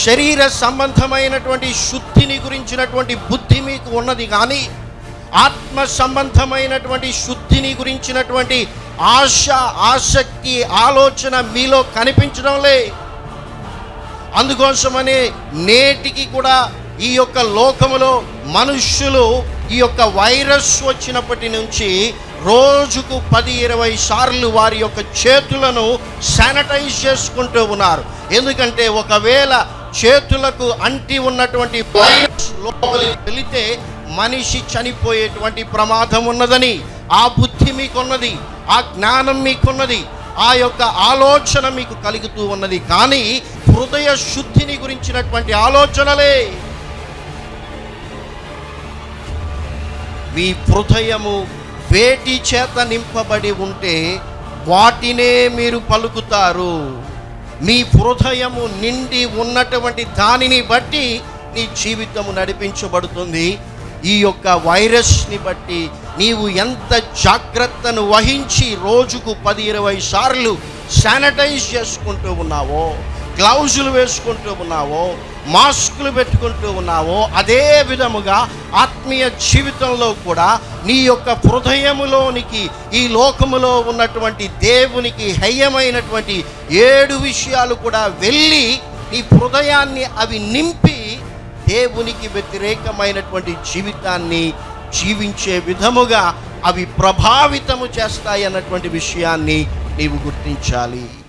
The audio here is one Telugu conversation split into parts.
శరీర సంబంధమైనటువంటి శుద్ధిని గురించినటువంటి బుద్ధి మీకు ఉన్నది కానీ ఆత్మ సంబంధమైనటువంటి శుద్ధిని గురించినటువంటి ఆశ ఆసక్తి ఆలోచన మీలో కనిపించడంలే అందుకోసమనే నేటికి కూడా ఈ యొక్క లోకములో మనుష్యులు ఈ యొక్క వైరస్ వచ్చినప్పటి నుంచి రోజుకు పది ఇరవై సార్లు వారి యొక్క చేతులను శానిటైజ్ చేసుకుంటూ ఉన్నారు. ఎందుకంటే ఒకవేళ చేతులకు అంటి ఉన్నటువంటి వైరస్ లోపలికి వెళితే మనిషి చనిపోయేటువంటి ప్రమాదం ఉన్నదని ఆ బుద్ధి మీకున్నది ఆ జ్ఞానం మీకున్నది ఆ యొక్క ఆలోచన మీకు కలుగుతూ ఉన్నది. కానీ హృదయ శుద్ధిని గురించినటువంటి ఆలోచనలే. మీ హృదయము వేటి చేత నింపబడి ఉంటే వాటినే మీరు పలుకుతారు. మీ హృదయము నిండి ఉన్నటువంటి దానిని బట్టి నీ జీవితము నడిపించబడుతుంది. ఈ యొక్క వైరస్ని బట్టి నీవు ఎంత జాగ్రత్తను వహించి రోజుకు పది ఇరవై సార్లు శానిటైజ్ చేసుకుంటూ ఉన్నావో గ్లౌజులు వేసుకుంటూ ఉన్నావో మాస్కులు పెట్టుకుంటూ ఉన్నావో అదే విధముగా ఆత్మీయ జీవితంలో కూడా నీ యొక్క హృదయములోనికి ఈ లోకములో ఉన్నటువంటి దేవునికి హయ్యమైనటువంటి ఏడు విషయాలు కూడా వెళ్ళి నీ హృదయాన్ని అవి నింపి దేవునికి వ్యతిరేకమైనటువంటి జీవితాన్ని జీవించే విధముగా అవి ప్రభావితము చేస్తాయి అన్నటువంటి విషయాన్ని నీవు గుర్తించాలి.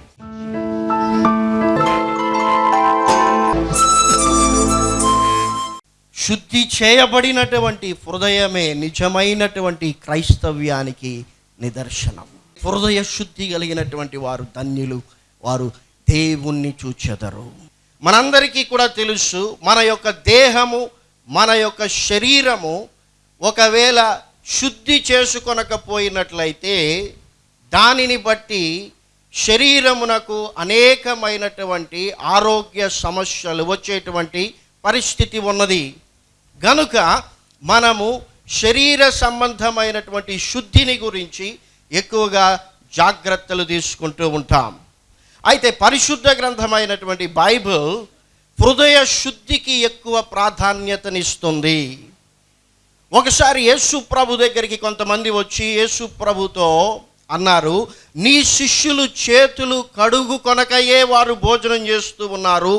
శుద్ధి చేయబడినటువంటి హృదయమే నిజమైనటువంటి క్రైస్తవ్యానికి నిదర్శనం. హృదయ శుద్ధి కలిగినటువంటి వారు ధన్యులు వారు దేవుణ్ణి చూచెదరు. మనందరికీ కూడా తెలుసు మన యొక్క దేహము మన యొక్క శరీరము ఒకవేళ శుద్ధి చేసుకొనకపోయినట్లయితే దానిని బట్టి శరీరమునకు అనేకమైనటువంటి ఆరోగ్య సమస్యలు వచ్చేటువంటి పరిస్థితి ఉన్నది. గనుక మనము శరీర సంబంధమైనటువంటి శుద్ధిని గురించి ఎక్కువగా జాగ్రత్తలు తీసుకుంటూ ఉంటాం. అయితే పరిశుద్ధ గ్రంథమైనటువంటి బైబిల్ హృదయ శుద్ధికి ఎక్కువ ప్రాధాన్యతనిస్తుంది. ఒకసారి యేసు ప్రభు దగ్గరికి కొంతమంది వచ్చి యేసు ప్రభుతో అన్నారు నీ శిష్యులు చేతులు కడుగు కొనకయే వారు భోజనం చేస్తూ ఉన్నారు.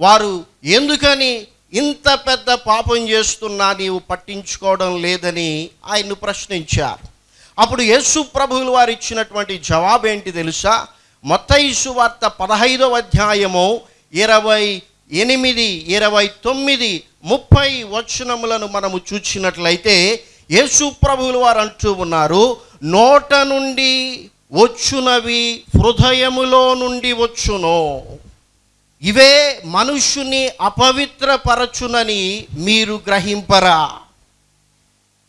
వారు ఎందుకని ఇంత పెద్ద పాపం చేస్తున్నా నీవు పట్టించుకోవడం లేదని ఆయన్ను ప్రశ్నించారు. అప్పుడు యేసు ప్రభువులు వారు ఇచ్చినటువంటి జవాబు ఏంటి తెలుసా? మొత్తయిసు వార్త పదహైదవ అధ్యాయము ఇరవై ఎనిమిది ఇరవై తొమ్మిది ముప్పై వచనములను మనము చూసినట్లయితే యేసు ప్రభువులు వారు అంటూ ఉన్నారు నోట నుండి వచ్చునవి హృదయములో నుండి వచ్చును. ఇవే మనుష్యుని అపవిత్రపరచునని మీరు గ్రహింపరా.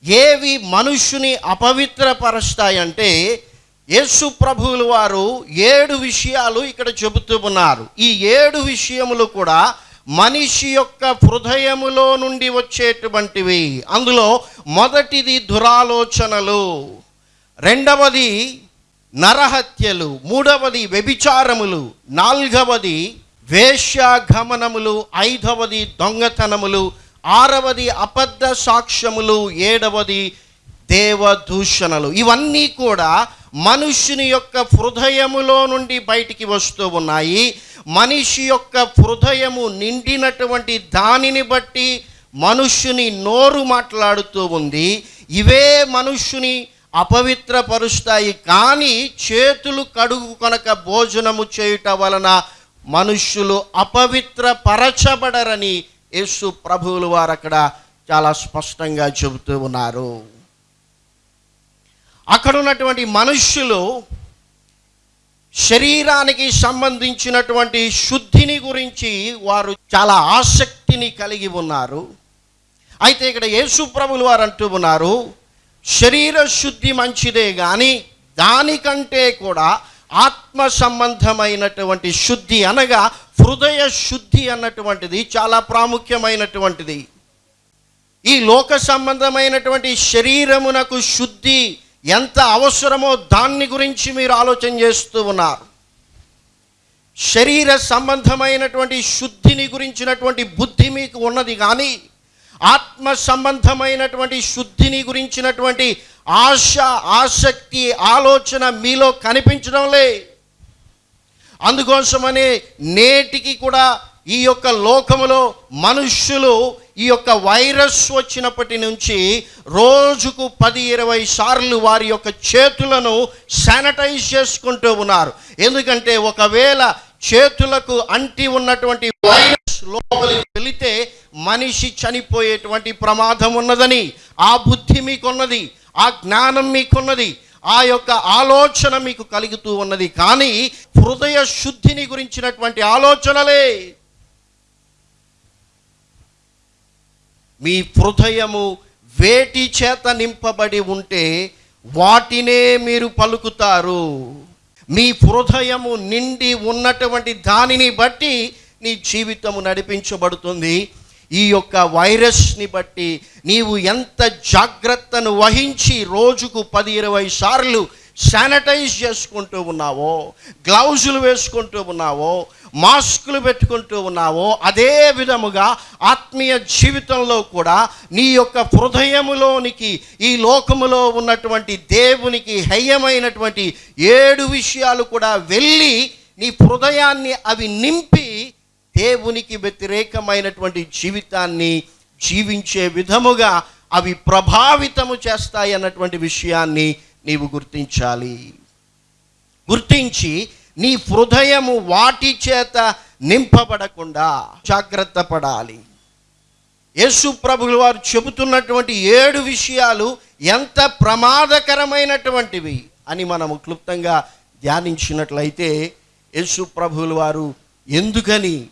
ఏవి మనుష్యుని అపవిత్రపరుస్తాయంటే యేసు ప్రభువులు వారు ఏడు విషయాలు ఇక్కడ చెబుతూ ఉన్నారు. ఈ ఏడు విషయములు కూడా మనిషి యొక్క హృదయములో నుండి వచ్చేటువంటివి. అందులో మొదటిది దురాలోచనలు రెండవది నరహత్యలు మూడవది వ్యభిచారములు నాల్గవది వేశ్యాగమనములు ఐదవది దొంగతనములు ఆరవది అబద్ధ సాక్ష్యములు ఏడవది దేవదూషణలు. ఇవన్నీ కూడా మనుషుని యొక్క హృదయములో నుండి బయటికి వస్తూ ఉన్నాయి. మనిషి యొక్క హృదయము నిండినటువంటి దానిని బట్టి మనుష్యుని నోరు మాట్లాడుతూ ఉంది. ఇవే మనుష్యుని అపవిత్రపరుస్తాయి. కానీ చేతులు కడుగు కొనక భోజనము చేయుట వలన మనుష్యులు అపవిత్రపరచబడరని యేసు ప్రభువులు వారు అక్కడ చాలా స్పష్టంగా చెబుతూ ఉన్నారు. అక్కడ ఉన్నటువంటి మనుష్యులు శరీరానికి సంబంధించినటువంటి శుద్ధిని గురించి వారు చాలా ఆసక్తిని కలిగి ఉన్నారు. అయితే ఇక్కడ యేసు ప్రభులు వారు అంటూ ఉన్నారు శరీర శుద్ధి మంచిదే కానీ దానికంటే కూడా ఆత్మ సంబంధమైనటువంటి శుద్ధి అనగా హృదయ శుద్ధి అన్నటువంటిది చాలా ప్రాముఖ్యమైనటువంటిది. ఈ లోక సంబంధమైనటువంటి శరీరమునకు శుద్ధి ఎంత అవసరమో దాన్ని గురించి మీరు ఆలోచన చేస్తూ ఉన్నారు. శరీర సంబంధమైనటువంటి శుద్ధిని గురించినటువంటి బుద్ధి మీకు ఉన్నది కానీ ఆత్మ సంబంధమైనటువంటి శుద్ధిని గురించినటువంటి ఆశ ఆసక్తి ఆలోచన మీలో కనిపించడంలే అందుకోసమనే నేటికి కూడా ఈ యొక్క లోకములో మనుష్యులు ఈ యొక్క వైరస్ వచ్చినప్పటి నుంచి రోజుకు పది ఇరవై సార్లు వారి యొక్క చేతులను శానిటైజ్ చేసుకుంటూ ఉన్నారు. ఎందుకంటే ఒకవేళ చేతులకు అంటి ఉన్నటువంటి వైరస్ లోపలికి వెళితే మనిషి చనిపోయేటువంటి ప్రమాదం ఉన్నదని ఆ బుద్ధి మీకున్నది ఆ జ్ఞానం మీకున్నది ఆ యొక్క ఆలోచన మీకు కలుగుతూ ఉన్నది. కానీ హృదయ శుద్ధిని గురించినటువంటి ఆలోచనలే. మీ హృదయము వేటి చేత నింపబడి ఉంటే వాటినే మీరు పలుకుతారు. మీ హృదయము నిండి ఉన్నటువంటి దానిని బట్టి నీ జీవితము నడిపించబడుతుంది. ఈ యొక్క వైరస్ని బట్టి నీవు ఎంత జాగ్రత్తను వహించి రోజుకు పది ఇరవై సార్లు శానిటైజ్ చేసుకుంటూ ఉన్నావో గ్లౌజులు వేసుకుంటూ ఉన్నావో మాస్కులు పెట్టుకుంటూ ఉన్నావో అదే విధముగా ఆత్మీయ జీవితంలో కూడా నీ యొక్క హృదయములోనికి ఈ లోకములో ఉన్నటువంటి దేవునికి హయ్యమైనటువంటి ఏడు విషయాలు కూడా వెళ్ళి నీ హృదయాన్ని అవి నింపి దేవునికి వ్యతిరేకమైనటువంటి జీవితాన్ని జీవించే విధముగా అవి ప్రభావితము చేస్తాయి అన్నటువంటి విషయాన్ని నీవు గుర్తించాలి. గుర్తించి నీ హృదయము వాటి చేత నింపబడకుండా జాగ్రత్త పడాలి. యేసు ప్రభులు వారు చెబుతున్నటువంటి ఏడు విషయాలు ఎంత ప్రమాదకరమైనటువంటివి అని మనము క్లుప్తంగా ధ్యానించినట్లయితే యేసు ప్రభులు వారు ఎందుకని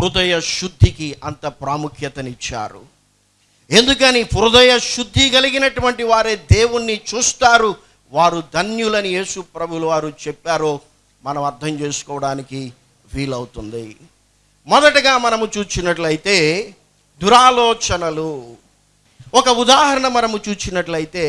హృదయ శుద్ధికి అంత ప్రాముఖ్యతనిచ్చారు. ఎందుకని హృదయ శుద్ధి కలిగినటువంటి వారే దేవుణ్ణి చూస్తారు వారు ధన్యులని యేసు ప్రభులు వారు చెప్పారో మనం అర్థం చేసుకోవడానికి వీలవుతుంది. మొదటగా మనము చూచినట్లయితే దురాలోచనలు. ఒక ఉదాహరణ మనము చూచినట్లయితే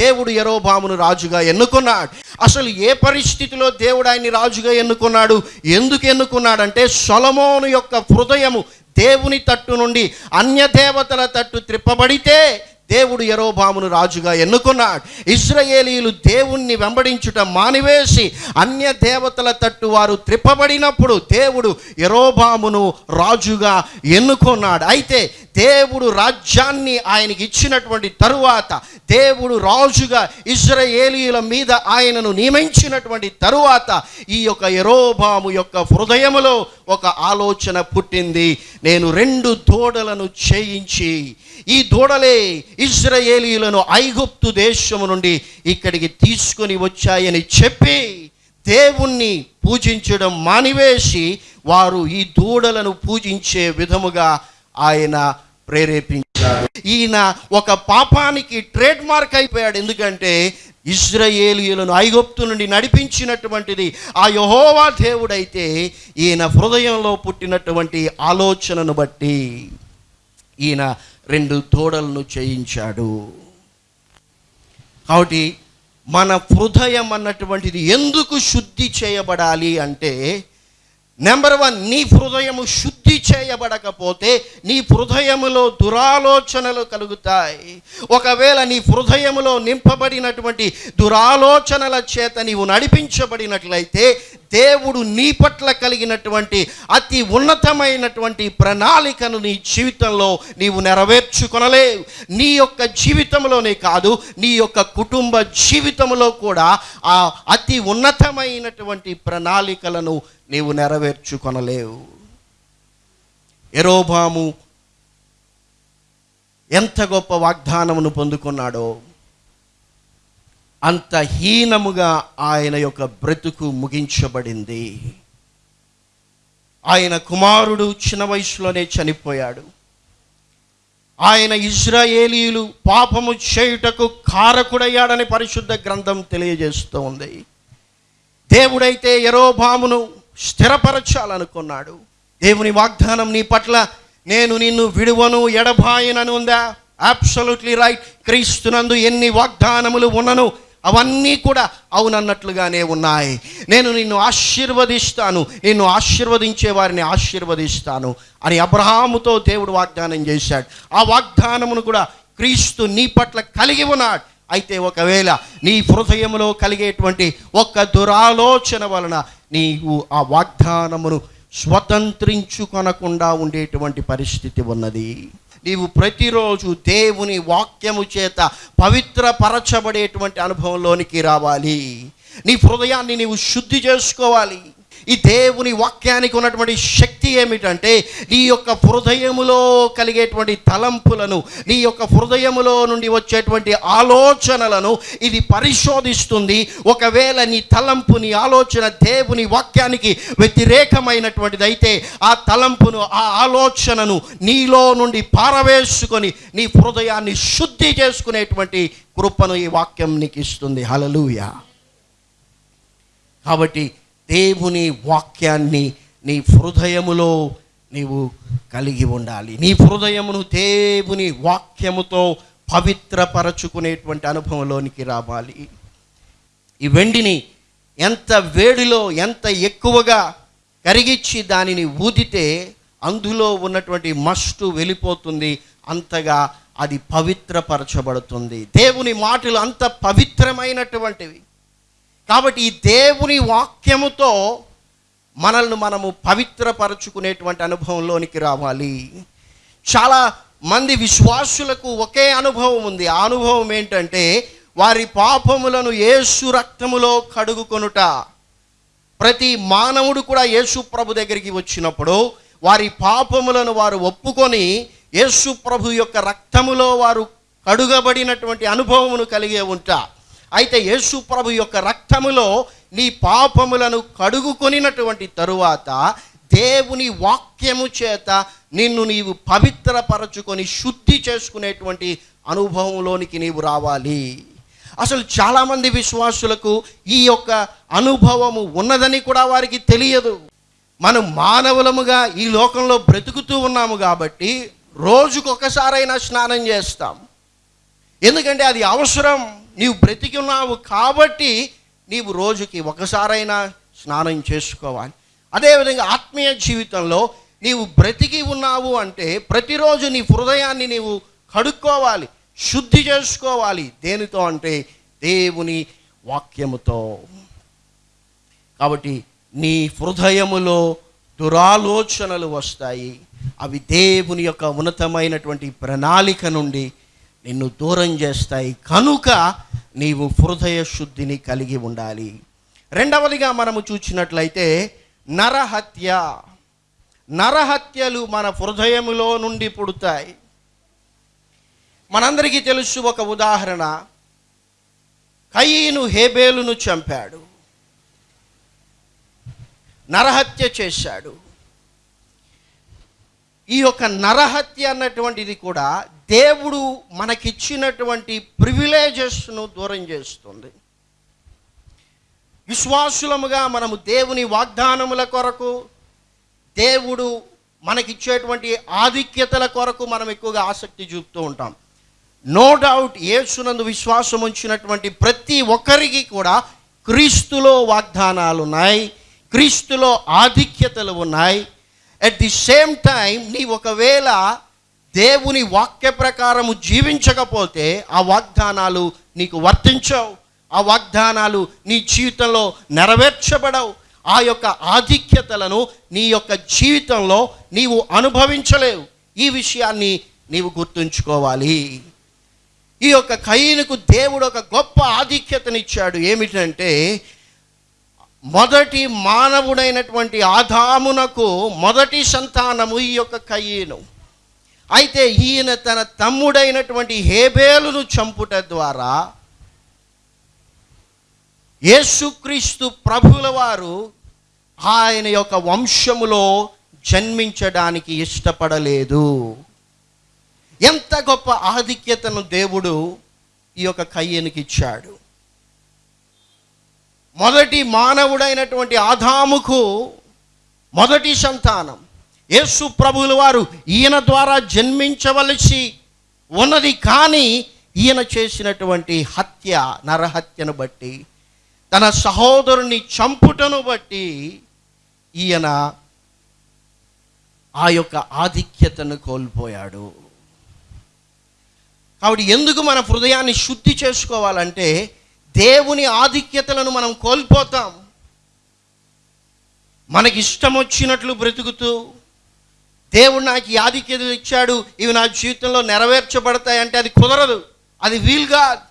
దేవుడు ఎరోబామును రాజుగా ఎన్నుకున్నాడు. అసలు ఏ పరిస్థితిలో దేవుడు ఆయన్ని రాజుగా ఎన్నుకున్నాడు? ఎందుకు ఎన్నుకున్నాడంటే సొలమోను యొక్క హృదయము దేవుని తట్టు నుండి అన్య దేవతల తట్టు త్రిప్పబడితే దేవుడు ఎరోబామును రాజుగా ఎన్నుకున్నాడు. ఇస్రాయేలీలు దేవుణ్ణి వెంబడించుట మానివేసి అన్య దేవతల తట్టు వారు త్రిప్పబడినప్పుడు దేవుడు ఎరోబామును రాజుగా ఎన్నుకున్నాడు. అయితే దేవుడు రాజ్యాన్ని ఆయనకి ఇచ్చినటువంటి తరువాత దేవుడు రాజుగా ఇజ్రాయేలీల మీద ఆయనను నియమించినటువంటి తరువాత ఈ యొక్క ఎరోబాము యొక్క హృదయములో ఒక ఆలోచన పుట్టింది. నేను రెండు దూడలను చేయించి ఈ దూడలే ఇజ్రాయేలీలను ఐగుప్తు దేశము నుండి ఇక్కడికి తీసుకొని వచ్చాయని చెప్పి దేవుణ్ణి పూజించడం మానివేసి వారు ఈ దూడలను పూజించే విధముగా ఆయన ప్రేరేపించాడు. ఈయన ఒక పాపానికి ట్రేడ్ మార్క్ అయిపోయాడు. ఎందుకంటే ఇజ్రాయేలీయులను ఐగుప్తు నుండి నడిపించినటువంటిది ఆ యహోవా దేవుడైతే ఈయన హృదయంలో పుట్టినటువంటి ఆలోచనను బట్టి ఈయన రెండు తోడలను చేయించాడు. కాబట్టి మన హృదయం అన్నటువంటిది ఎందుకు శుద్ధి చేయబడాలి అంటే నెంబర్ వన్ నీ హృదయము శుద్ధి చేయబడకపోతే నీ హృదయములో దురాలోచనలు కలుగుతాయి. ఒకవేళ నీ హృదయములో నింపబడినటువంటి దురాలోచనల చేత నీవు నడిపించబడినట్లయితే దేవుడు నీ పట్ల కలిగినటువంటి అతి ఉన్నతమైనటువంటి ప్రణాళికను నీ జీవితంలో నీవు నెరవేర్చుకొనలేవు. నీ యొక్క జీవితంలోనే కాదు నీ యొక్క కుటుంబ జీవితంలో కూడా ఆ అతి ఉన్నతమైనటువంటి ప్రణాళికలను నీవు నెరవేర్చుకొనలేవు. ఎరోబాము ఎంత గొప్ప వాగ్దానమును పొందుకున్నాడో అంత హీనముగా ఆయన యొక్క బ్రతుకు ముగించబడింది. ఆయన కుమారుడు చిన్న వయసులోనే చనిపోయాడు. ఆయన ఇజ్రాయేలీలు పాపము చేయుటకు కారకుడయ్యాడని పరిశుద్ధ గ్రంథం తెలియజేస్తూ ఉంది దేవుడైతే ఎరోబామును స్థిరపరచాలనుకున్నాడు. దేవుని వాగ్దానం నీ పట్ల నేను నిన్ను విడువను ఎడబాయనని ఉందా అబ్సల్యూట్లీ రైట్ క్రీస్తునందు ఎన్ని వాగ్దానములు ఉన్నను? అవన్నీ కూడా అవునన్నట్లుగానే ఉన్నాయి. నేను నిన్ను ఆశీర్వదిస్తాను. నిన్ను ఆశీర్వదించే వారిని ఆశీర్వదిస్తాను అని అబ్రహాముతో దేవుడు వాగ్దానం చేశాడు. ఆ వాగ్దానమును కూడా క్రీస్తు నీ పట్ల కలిగి ఉన్నాడు. అయితే ఒకవేళ నీ హృదయంలో కలిగేటువంటి ఒక్క దురాలోచన వలన నీవు ఆ వాగ్దానమును స్వతంత్రించుకొనకుండా ఉండేటువంటి పరిస్థితి ఉన్నది. నీవు ప్రతిరోజు దేవుని వాక్యము చేత పవిత్రపరచబడేటువంటి అనుభవంలోనికి రావాలి. నీ హృదయాన్ని నీవు శుద్ధి చేసుకోవాలి. ఈ దేవుని వాక్యానికి ఉన్నటువంటి శక్తి ఏమిటంటే నీ యొక్క హృదయములో కలిగేటువంటి తలంపులను నీ యొక్క హృదయములో నుండి వచ్చేటువంటి ఆలోచనలను ఇది పరిశోధిస్తుంది. ఒకవేళ నీ తలంపు నీ ఆలోచన దేవుని వాక్యానికి వ్యతిరేకమైనటువంటిది అయితే ఆ తలంపును ఆ ఆలోచనను నీలో నుండి పారవేసుకొని నీ హృదయాన్ని శుద్ధి చేసుకునేటువంటి కృపను ఈ వాక్యం నీకు ఇస్తుంది హలలుయా కాబట్టి దేవుని వాక్యాన్ని నీ హృదయములో నీవు కలిగి ఉండాలి. నీ హృదయమును దేవుని వాక్యముతో పవిత్రపరచుకునేటువంటి అనుభవంలోనికి రావాలి. ఈ వెండిని ఎంత వేడిలో ఎంత ఎక్కువగా కరిగిచ్చి దానిని ఊదితే అందులో ఉన్నటువంటి మస్టు వెళ్ళిపోతుంది అంతగా అది పవిత్రపరచబడుతుంది. దేవుని మాటలు అంత పవిత్రమైనటువంటివి. కాబట్టి ఈ దేవుని వాక్యముతో మనల్ని మనము పవిత్రపరచుకునేటువంటి అనుభవంలోనికి రావాలి. చాలా మంది విశ్వాసులకు ఒకే అనుభవం ఉంది. ఆ అనుభవం ఏంటంటే వారి పాపములను యేసు రక్తములో కడుగుకొనుట. ప్రతి మానవుడు కూడా యేసు ప్రభు దగ్గరికి వచ్చినప్పుడు వారి పాపములను వారు ఒప్పుకొని యేసు ప్రభు యొక్క రక్తములో వారు కడుగబడినటువంటి అనుభవమును కలిగే ఉంటారు అయితే యేసు ప్రభు యొక్క రక్తములో నీ పాపములను కడుగుకొనినటువంటి తరువాత దేవుని వాక్యము చేత నిన్ను నీవు పవిత్రపరచుకొని శుద్ధి చేసుకునేటువంటి అనుభవంలోనికి నీవు రావాలి. అసలు చాలామంది విశ్వాసులకు ఈ యొక్క అనుభవము ఉన్నదని కూడా వారికి తెలియదు. మనం మానవులముగా ఈ లోకంలో బ్రతుకుతూ ఉన్నాము కాబట్టి రోజుకొకసారైనా స్నానం చేస్తాం. ఎందుకంటే అది అవసరం. నీవు బ్రతికి ఉన్నావు కాబట్టి నీవు రోజుకి ఒకసారైనా స్నానం చేసుకోవాలి. అదేవిధంగా ఆత్మీయ జీవితంలో నీవు బ్రతికి ఉన్నావు అంటే ప్రతిరోజు నీ హృదయాన్ని నీవు కడుక్కోవాలి శుద్ధి చేసుకోవాలి. దేనితో అంటే దేవుని వాక్యముతో. కాబట్టి నీ హృదయములో దురాలోచనలు వస్తాయి. అవి దేవుని యొక్క ఉన్నతమైనటువంటి ప్రణాళిక నుండి నిన్ను దూరం చేస్తాయి. కనుక నీవు హృదయ శుద్ధిని కలిగి ఉండాలి. రెండవదిగా మనము చూసినట్లయితే నరహత్య. నరహత్యలు మన హృదయములో నుండి పుడతాయి. మనందరికీ తెలుసు ఒక ఉదాహరణ. కయ్యను హేబేలును చంపాడు. నరహత్య చేశాడు. ఈ యొక్క నరహత్య అన్నటువంటిది కూడా దేవుడు మనకిచ్చినటువంటి ప్రివిలేజెస్ను దూరం చేస్తుంది. విశ్వాసులముగా మనము దేవుని వాగ్దానముల కొరకు దేవుడు మనకిచ్చేటువంటి ఆధిక్యతల కొరకు మనం ఎక్కువగా ఆసక్తి చూపుతూ ఉంటాం. నో డౌట్ యేసునందు విశ్వాసం ఉంచినటువంటి ప్రతి ఒక్కరికి కూడా క్రీస్తులో వాగ్దానాలు ఉన్నాయి క్రీస్తులో ఆధిక్యతలు ఉన్నాయి. అట్ ది సేమ్ టైం నీ ఒకవేళ దేవుని వాక్య ప్రకారము జీవించకపోతే ఆ వాగ్దానాలు నీకు వర్తించవు. ఆ వాగ్దానాలు నీ జీవితంలో నెరవేర్చబడవు. ఆ యొక్క ఆధిక్యతలను నీ యొక్క జీవితంలో నీవు అనుభవించలేవు. ఈ విషయాన్ని నీవు గుర్తుంచుకోవాలి. ఈ యొక్క కయ్యనుకు దేవుడు ఒక గొప్ప ఆధిక్యతనిచ్చాడు. ఏమిటంటే మొదటి మానవుడైనటువంటి ఆదామునకు మొదటి సంతానము ఈ యొక్క కయ్యను అయితే ఈయన తన తమ్ముడైనటువంటి హేబేలును చంపుట ద్వారా యేసుక్రీస్తు ప్రభుల వారు ఆయన యొక్క వంశములో జన్మించడానికి ఇష్టపడలేదు. ఎంత గొప్ప ఆధిక్యతను దేవుడు ఈ యొక్క కయ్యనికి ఇచ్చాడు మొదటి మానవుడైనటువంటి ఆదాముకు మొదటి సంతానం. యేసు ప్రభువుల వారు ఈయన ద్వారా జన్మించవలసి ఉన్నది కానీ ఈయన చేసినటువంటి హత్య నరహత్యను బట్టి తన సహోదరుని చంపుటను బట్టి ఈయన ఆ యొక్క ఆధిక్యతను కోల్పోయాడు. కాబట్టి ఎందుకు మన హృదయాన్ని శుద్ధి చేసుకోవాలంటే దేవుని ఆధిక్యతలను మనం కోల్పోతాం. మనకి ఇష్టం వచ్చినట్లు బ్రతుకుతూ దేవుడు నాకు ఈ ఆధిక్యతలు ఇచ్చాడు ఇవి నా జీవితంలో నెరవేర్చబడతాయి అంటే అది కుదరదు అది వీలుగా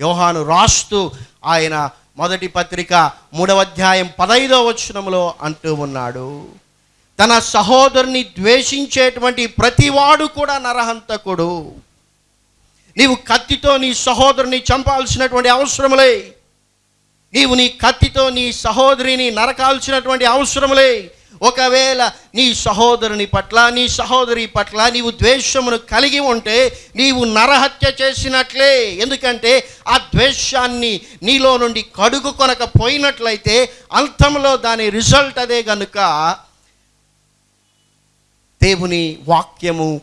యోహాను రాస్తూ ఆయన మొదటి పత్రిక మూడవ అధ్యాయం పదైదవ వచనంలో అంటూ ఉన్నాడు. తన సహోదరుని ద్వేషించేటువంటి ప్రతివాడు కూడా నరహంతకుడు. నీవు కత్తితో నీ సహోదరుని చంపాల్సినటువంటి అవసరములే. నీవు నీ కత్తితో నీ సహోదరిని నరకాల్సినటువంటి అవసరములే. ఒకవేళ నీ సహోదరుని పట్ల నీ సహోదరి పట్ల నీవు ద్వేషమును కలిగి ఉంటే నీవు నరహత్య చేసినట్లే. ఎందుకంటే ఆ ద్వేషాన్ని నీలో నుండి కడుగు కొనకపోయినట్లయితే అంతంలో దాని రిజల్ట్ అదే గనుక. దేవుని వాక్యము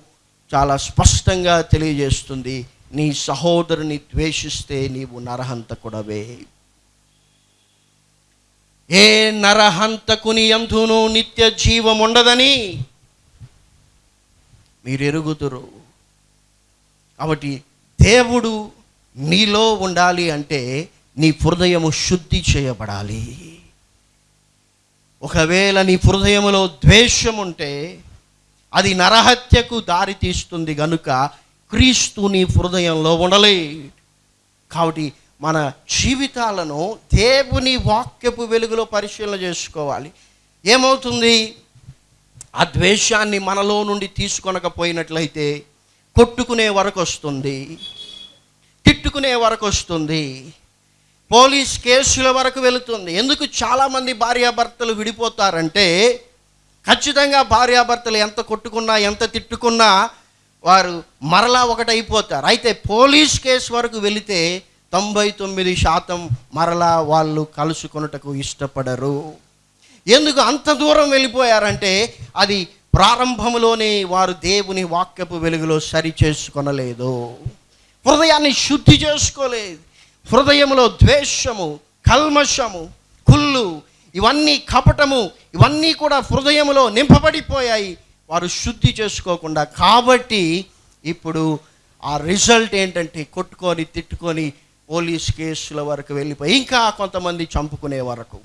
చాలా స్పష్టంగా తెలియజేస్తుంది. నీ సహోదరుని ద్వేషిస్తే నీవు నరహంతకుడవే. ఏ నరహంతకుని ఎంతును నిత్య జీవం ఉండదని మీరు ఎరుగుతురు కాబట్టి దేవుడు నీలో ఉండాలి అంటే నీ హృదయము శుద్ధి చేయబడాలి. ఒకవేళ నీ హృదయములో ద్వేషం ఉంటే అది నరహత్యకు దారితీస్తుంది కనుక గనుక క్రీస్తు నీ హృదయంలో ఉండలే కాబట్టి మన జీవితాలను దేవుని వాక్యపు వెలుగులో పరిశీలన చేసుకోవాలి. ఏమవుతుంది? ఆ ద్వేషాన్ని మనలో నుండి తీసుకొనకపోయినట్లయితే కొట్టుకునే వరకు వస్తుంది. తిట్టుకునే వరకు వస్తుంది. పోలీస్ కేసుల వరకు వెళుతుంది. ఎందుకు చాలామంది భార్యాభర్తలు విడిపోతారంటే ఖచ్చితంగా భార్యాభర్తలు ఎంత కొట్టుకున్నా ఎంత తిట్టుకున్నా వారు మరలా ఒకటైపోతారు. అయితే పోలీస్ కేసు వరకు వెళితే తొంభై తొమ్మిది శాతం మరలా వాళ్ళు కలుసుకొనుటకు ఇష్టపడరు. ఎందుకు అంత దూరం వెళ్ళిపోయారంటే అది ప్రారంభంలోనే వారు దేవుని వాక్యపు వెలుగులో సరి చేసుకొనలేదు. హృదయాన్ని శుద్ధి చేసుకోలేదు. హృదయంలో ద్వేషము కల్మషము కుళ్ళు ఇవన్నీ కపటము ఇవన్నీ కూడా హృదయంలో నింపబడిపోయాయి. వారు శుద్ధి చేసుకోకుండా కాబట్టి ఇప్పుడు ఆ రిజల్ట్ ఏంటంటే కొట్టుకొని తిట్టుకొని పోలీస్ కేసుల వరకు వెళ్ళిపోయి ఇంకా కొంతమంది చంపుకునే వరకు.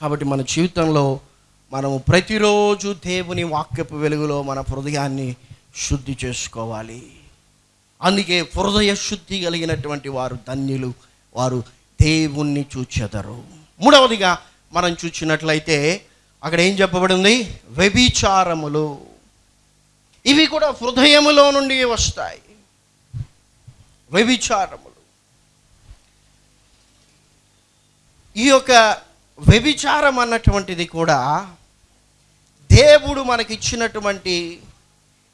కాబట్టి మన జీవితంలో మనము ప్రతిరోజు దేవుని వాక్యపు వెలుగులో మన హృదయాన్ని శుద్ధి చేసుకోవాలి. అందుకే హృదయ శుద్ధి కలిగినటువంటి వారు ధన్యులు వారు దేవుణ్ణి చూచెదరు. మూడవదిగా మనం చూచినట్లయితే అక్కడ ఏం చెప్పబడింది? వ్యభిచారములు. ఇవి కూడా హృదయములో నుండి వస్తాయి. వ్యభిచారములు. ఈ యొక్క వ్యభిచారం అన్నటువంటిది కూడా దేవుడు మనకిచ్చినటువంటి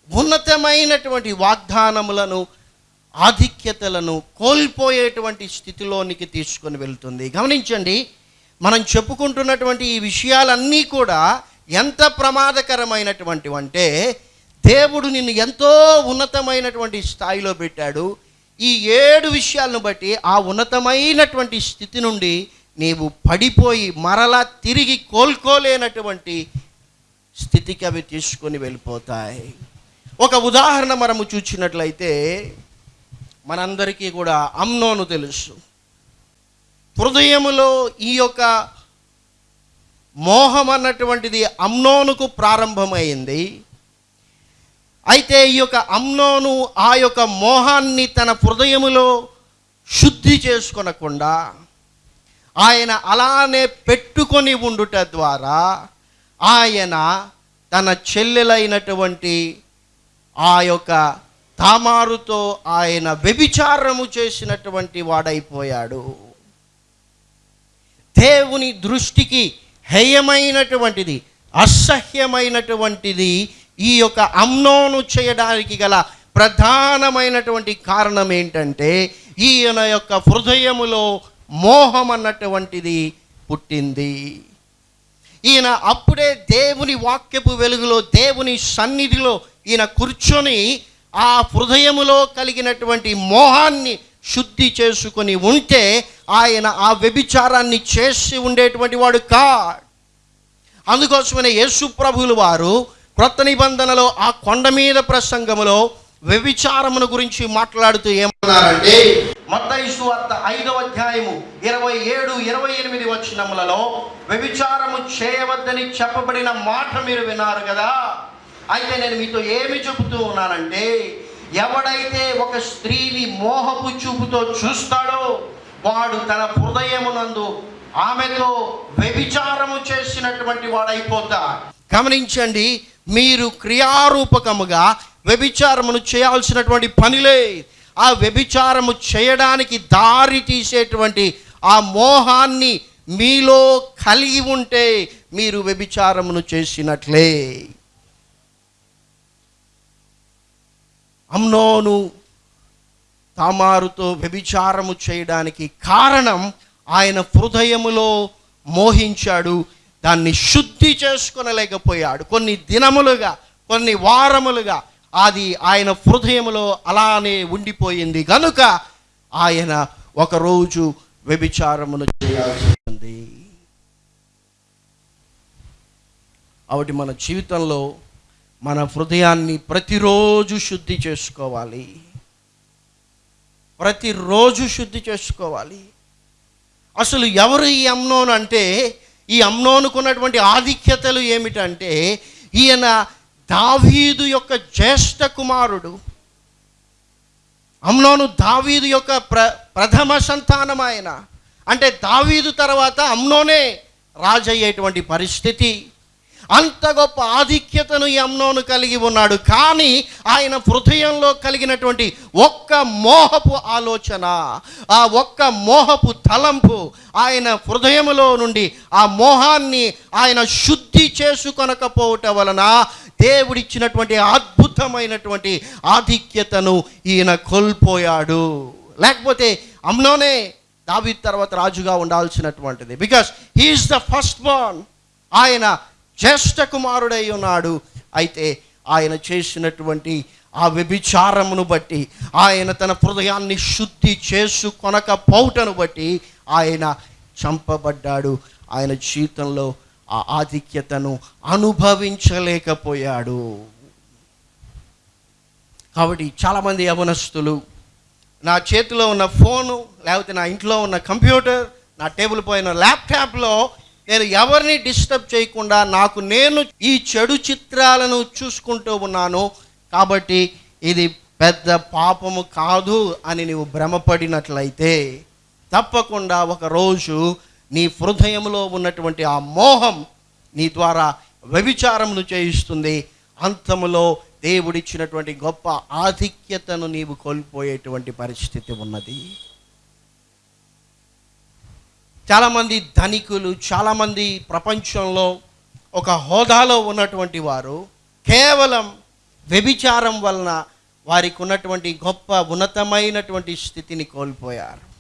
ఉన్నతమైనటువంటి వాగ్దానములను ఆధిక్యతలను కోల్పోయేటువంటి స్థితిలోనికి తీసుకొని వెళ్తుంది. గమనించండి మనం చెప్పుకుంటున్నటువంటి ఈ విషయాలన్నీ కూడా ఎంత ప్రమాదకరమైనటువంటివంటే దేవుడు నిన్ను ఎంతో ఉన్నతమైనటువంటి స్థాయిలో పెట్టాడు. ఈ ఏడు విషయాలను బట్టి ఆ ఉన్నతమైనటువంటి స్థితి నుండి నీవు పడిపోయి మరలా తిరిగి కోలుకోలేనటువంటి స్థితికి అవి తీసుకొని వెళ్ళిపోతాయి. ఒక ఉదాహరణ మనము చూచినట్లయితే మనందరికీ కూడా అమ్నోను తెలుసు. హృదయములో ఈ యొక్క మోహం అన్నటువంటిది అమ్నోనుకు ప్రారంభమైంది. అయితే ఈ యొక్క అమ్నోను ఆ యొక్క మోహాన్ని తన హృదయములో శుద్ధి చేసుకొనకుండా ఆయన అలానే పెట్టుకొని ఉండుట ద్వారా ఆయన తన చెల్లెలైనటువంటి ఆ యొక్క తామారుతో ఆయన వ్యభిచారము చేసినటువంటి వాడైపోయాడు. దేవుని దృష్టికి హేయమైనటువంటిది అసహ్యమైనటువంటిది ఈ యొక్క అమ్నోను చేయడానికి గల ప్రధానమైనటువంటి కారణం ఏంటంటే ఈయన యొక్క హృదయములో మోహం అన్నటువంటిది పుట్టింది. ఈయన అప్పుడే దేవుని వాక్యపు వెలుగులో దేవుని సన్నిధిలో ఈయన కూర్చొని ఆ హృదయములో కలిగినటువంటి మోహాన్ని శుద్ధి చేసుకొని ఉంటే ఆయన ఆ వ్యభిచారాన్ని చేసి ఉండేటువంటి వాడు కాడ్. అందుకోసమనే యేసు ప్రభువులు వారు క్రొత్త నిబంధనలో ఆ కొండ మీద ప్రసంగములో వ్యభిచారమును గురించి మాట్లాడుతూ ఏమన్నారంటే మత్తయి వార్త ఐదవ అధ్యాయము ఇరవై ఏడు ఇరవై ఎనిమిది వచ్చినములలో వ్యభిచారము చేయవద్దని చెప్పబడిన మాట మీరు విన్నారు కదా. అయితే నేను మీతో ఏమి చెబుతూ ఉన్నానంటే ఎవడైతే ఒక స్త్రీని మోహపు చూపుతో చూస్తాడో వాడు తన హృదయమునందు ఆమెతో వ్యభిచారము చేసినటువంటి వాడైపోతా గమనించండి మీరు క్రియారూపకముగా వ్యభిచారమును చేయాల్సినటువంటి పనిలే. ఆ వ్యభిచారము చేయడానికి దారి తీసేటువంటి ఆ మోహాన్ని మీలో కలిగి ఉంటే మీరు వ్యభిచారమును చేసినట్లే. అమ్నోను తామారుతో వ్యభిచారము చేయడానికి కారణం ఆయన హృదయములో మోహించాడు దాన్ని శుద్ధి చేసుకునలేకపోయాడు. కొన్ని దినములుగా కొన్ని వారములుగా అది ఆయన హృదయములో అలానే ఉండిపోయింది. కనుక ఆయన ఒకరోజు వ్యభిచారమును చేయాల్సి ఉంది. కాబట్టి మన జీవితంలో మన హృదయాన్ని ప్రతిరోజు శుద్ధి చేసుకోవాలి. ప్రతిరోజు శుద్ధి చేసుకోవాలి. అసలు ఎవరు ఈ అమ్నోన్ అంటే ఈ అమ్నోనుకున్నటువంటి ఆధిక్యతలు ఏమిటంటే ఈయన దావీదు యొక్క జ్యేష్ఠ కుమారుడు. అమ్నోను దావీదు యొక్క ప్ర ప్రథమ సంతానం ఆయన. అంటే దావీదు తర్వాత అమ్నోనే రాజయ్యేటువంటి పరిస్థితి. అంత గొప్ప ఆధిక్యతను ఈ అమ్నోను కలిగి ఉన్నాడు. కానీ ఆయన హృదయంలో కలిగినటువంటి ఒక్క మోహపు ఆలోచన ఆ ఒక్క మోహపు తలంపు ఆయన హృదయములో నుండి ఆ మోహాన్ని ఆయన శుద్ధి చేసుకొనకపోవటం వలన దేవుడిచ్చినటువంటి అద్భుతమైనటువంటి ఆధిక్యతను ఈయన కోల్పోయాడు. లేకపోతే అమ్నోనే దావి తర్వాత రాజుగా ఉండాల్సినటువంటిది. Because he is the first born ఆయన జ్యేష్ఠ కుమారుడై ఉన్నాడు. అయితే ఆయన చేసినటువంటి ఆ వ్యభిచారమును బట్టి ఆయన తన హృదయాన్ని శుద్ధి చేసుకొనకపోవటను బట్టి ఆయన చంపబడ్డాడు. ఆయన జీవితంలో ఆ ఆధిక్యతను అనుభవించలేకపోయాడు. కాబట్టి చాలామంది యవనస్తులు నా చేతిలో ఉన్న ఫోను లేకపోతే నా ఇంట్లో ఉన్న కంప్యూటర్ నా టేబుల్ పైన ల్యాప్టాప్లో నేను ఎవరిని డిస్టర్బ్ చేయకుండా నాకు నేను ఈ చెడు చిత్రాలను చూసుకుంటూ ఉన్నాను కాబట్టి ఇది పెద్ద పాపము కాదు అని నీవు భ్రమపడినట్లయితే తప్పకుండా ఒకరోజు నీ హృదయంలో ఉన్నటువంటి ఆ మోహం నీ ద్వారా వ్యభిచారమును చేయిస్తుంది. అంతములో దేవుడిచ్చినటువంటి గొప్ప ఆధిక్యతను నీవు కోల్పోయేటువంటి పరిస్థితి ఉన్నది. చాలామంది ధనికులు చాలామంది ప్రపంచంలో ఒక హోదాలో ఉన్నటువంటి వారు కేవలం వ్యభిచారం వలన వారికి ఉన్నటువంటి గొప్ప ఉన్నతమైనటువంటి స్థితిని కోల్పోయారు.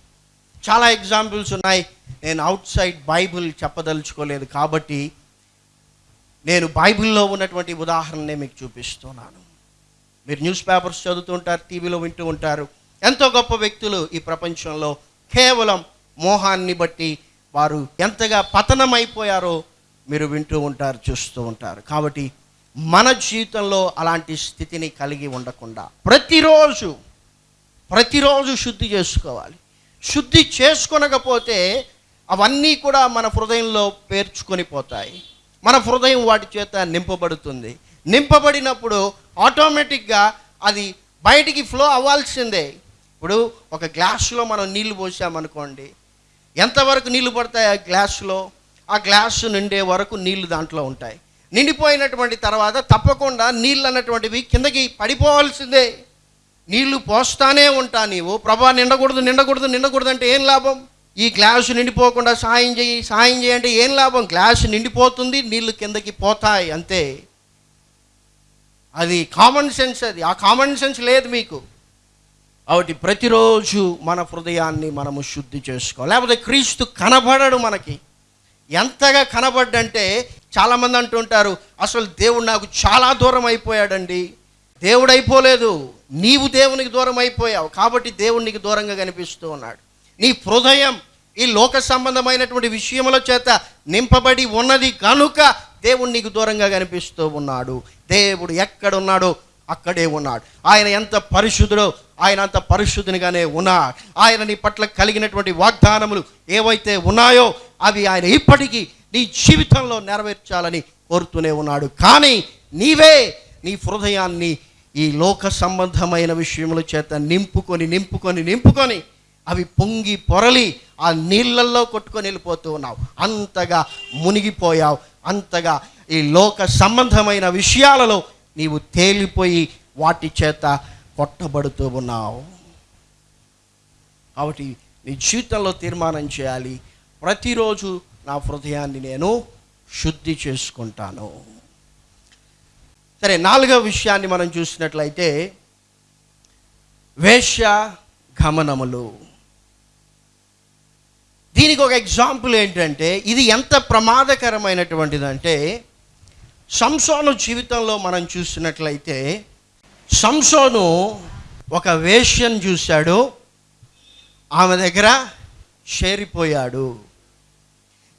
చాలా ఎగ్జాంపుల్స్ ఉన్నాయి. నేను అవుట్ సైడ్ బైబిల్ చెప్పదలుచుకోలేదు కాబట్టి నేను బైబిల్లో ఉన్నటువంటి ఉదాహరణనే మీకు చూపిస్తున్నాను. మీరు న్యూస్ పేపర్స్ చదువుతుంటారు టీవీలో వింటూ ఉంటారు. ఎంతో గొప్ప వ్యక్తులు ఈ ప్రపంచంలో కేవలం మోహాన్ని బట్టి వారు ఎంతగా పతనమైపోయారో మీరు వింటూ ఉంటారు చూస్తూ ఉంటారు. కాబట్టి మన జీవితంలో అలాంటి స్థితిని కలిగి ఉండకుండా ప్రతిరోజు ప్రతిరోజు శుద్ధి చేసుకోవాలి. శుద్ధి చేసుకొనకపోతే అవన్నీ కూడా మన హృదయంలో పేర్చుకొని పోతాయి. మన హృదయం వాటి చేత నింపబడుతుంది. నింపబడినప్పుడు ఆటోమేటిక్గా అది బయటికి ఫ్లో అవ్వాల్సిందే. ఇప్పుడు ఒక గ్లాసులో మనం నీళ్ళు పోసామనుకోండి ఎంతవరకు నీళ్ళు పడతాయి ఆ గ్లాసులో? ఆ గ్లాసు నిండే వరకు నీళ్ళు దాంట్లో ఉంటాయి. నిండిపోయినటువంటి తర్వాత తప్పకుండా నీళ్ళు అన్నటువంటివి కిందకి పడిపోవాల్సిందే. నీళ్ళు పోస్తానే ఉంటా నీవు. ప్రభా నిండకూడదు నిండకూడదు నిండకూడదు అంటే ఏం లాభం? ఈ గ్లాసు నిండిపోకుండా సాయం చేయి సాయం చేయంటే ఏం లాభం? గ్లాసు నిండిపోతుంది నీళ్ళు కిందకి పోతాయి అంతే. అది కామన్ సెన్స్ అది. ఆ కామన్ సెన్స్ లేదు మీకు. కాబట్టి ప్రతిరోజు మన హృదయాన్ని మనము శుద్ధి చేసుకోవాలి. లేకపోతే క్రీస్తు కనబడడు మనకి. ఎంతగా కనబడ్డంటే చాలామంది అంటుంటారు అసలు దేవుడు నాకు చాలా దూరం అయిపోయాడండి. దేవుడు అయిపోలేదు. నీవు దేవునికి దూరం అయిపోయావు. కాబట్టి దేవుడు నీకు దూరంగా కనిపిస్తూ ఉన్నాడు. నీ హృదయం ఈ లోక సంబంధమైనటువంటి విషయముల చేత నింపబడి ఉన్నది కనుక దేవుడు నీకు దూరంగా కనిపిస్తూ ఉన్నాడు. దేవుడు ఎక్కడున్నాడో అక్కడే ఉన్నాడు. ఆయన ఎంత పరిశుద్ధుడో ఆయన అంత పరిశుద్ధునిగానే ఉన్నాడు. ఆయన నీ పట్ల కలిగినటువంటి వాగ్దానములు ఏవైతే ఉన్నాయో అవి ఆయన ఇప్పటికీ నీ జీవితంలో నెరవేర్చాలని కోరుతూనే ఉన్నాడు. కానీ నీవే నీ హృదయాన్ని ఈ లోక సంబంధమైన విషయముల చేత నింపుకొని నింపుకొని నింపుకొని అవి పొంగి పొరలి ఆ నీళ్ళల్లో కొట్టుకొని వెళ్ళిపోతూ ఉన్నావు. అంతగా మునిగిపోయావు. అంతగా ఈ లోక సంబంధమైన విషయాలలో నీవు తేలిపోయి వాటి చేత కొట్టబడుతూ ఉన్నావు. కాబట్టి నీ జీవితంలో తీర్మానం చేయాలి. ప్రతిరోజు నా హృదయాన్ని నేను శుద్ధి చేసుకుంటాను. సరే నాలుగవ విషయాన్ని మనం చూసినట్లయితే వేశ్య గమనములు. దీనికి ఒక ఎగ్జాంపుల్ ఏంటంటే ఇది ఎంత ప్రమాదకరమైనటువంటిదంటే సంసోను జీవితంలో మనం చూసినట్లయితే సంసోను ఒక వేష్యను చూశాడు. ఆమె దగ్గర చేరిపోయాడు.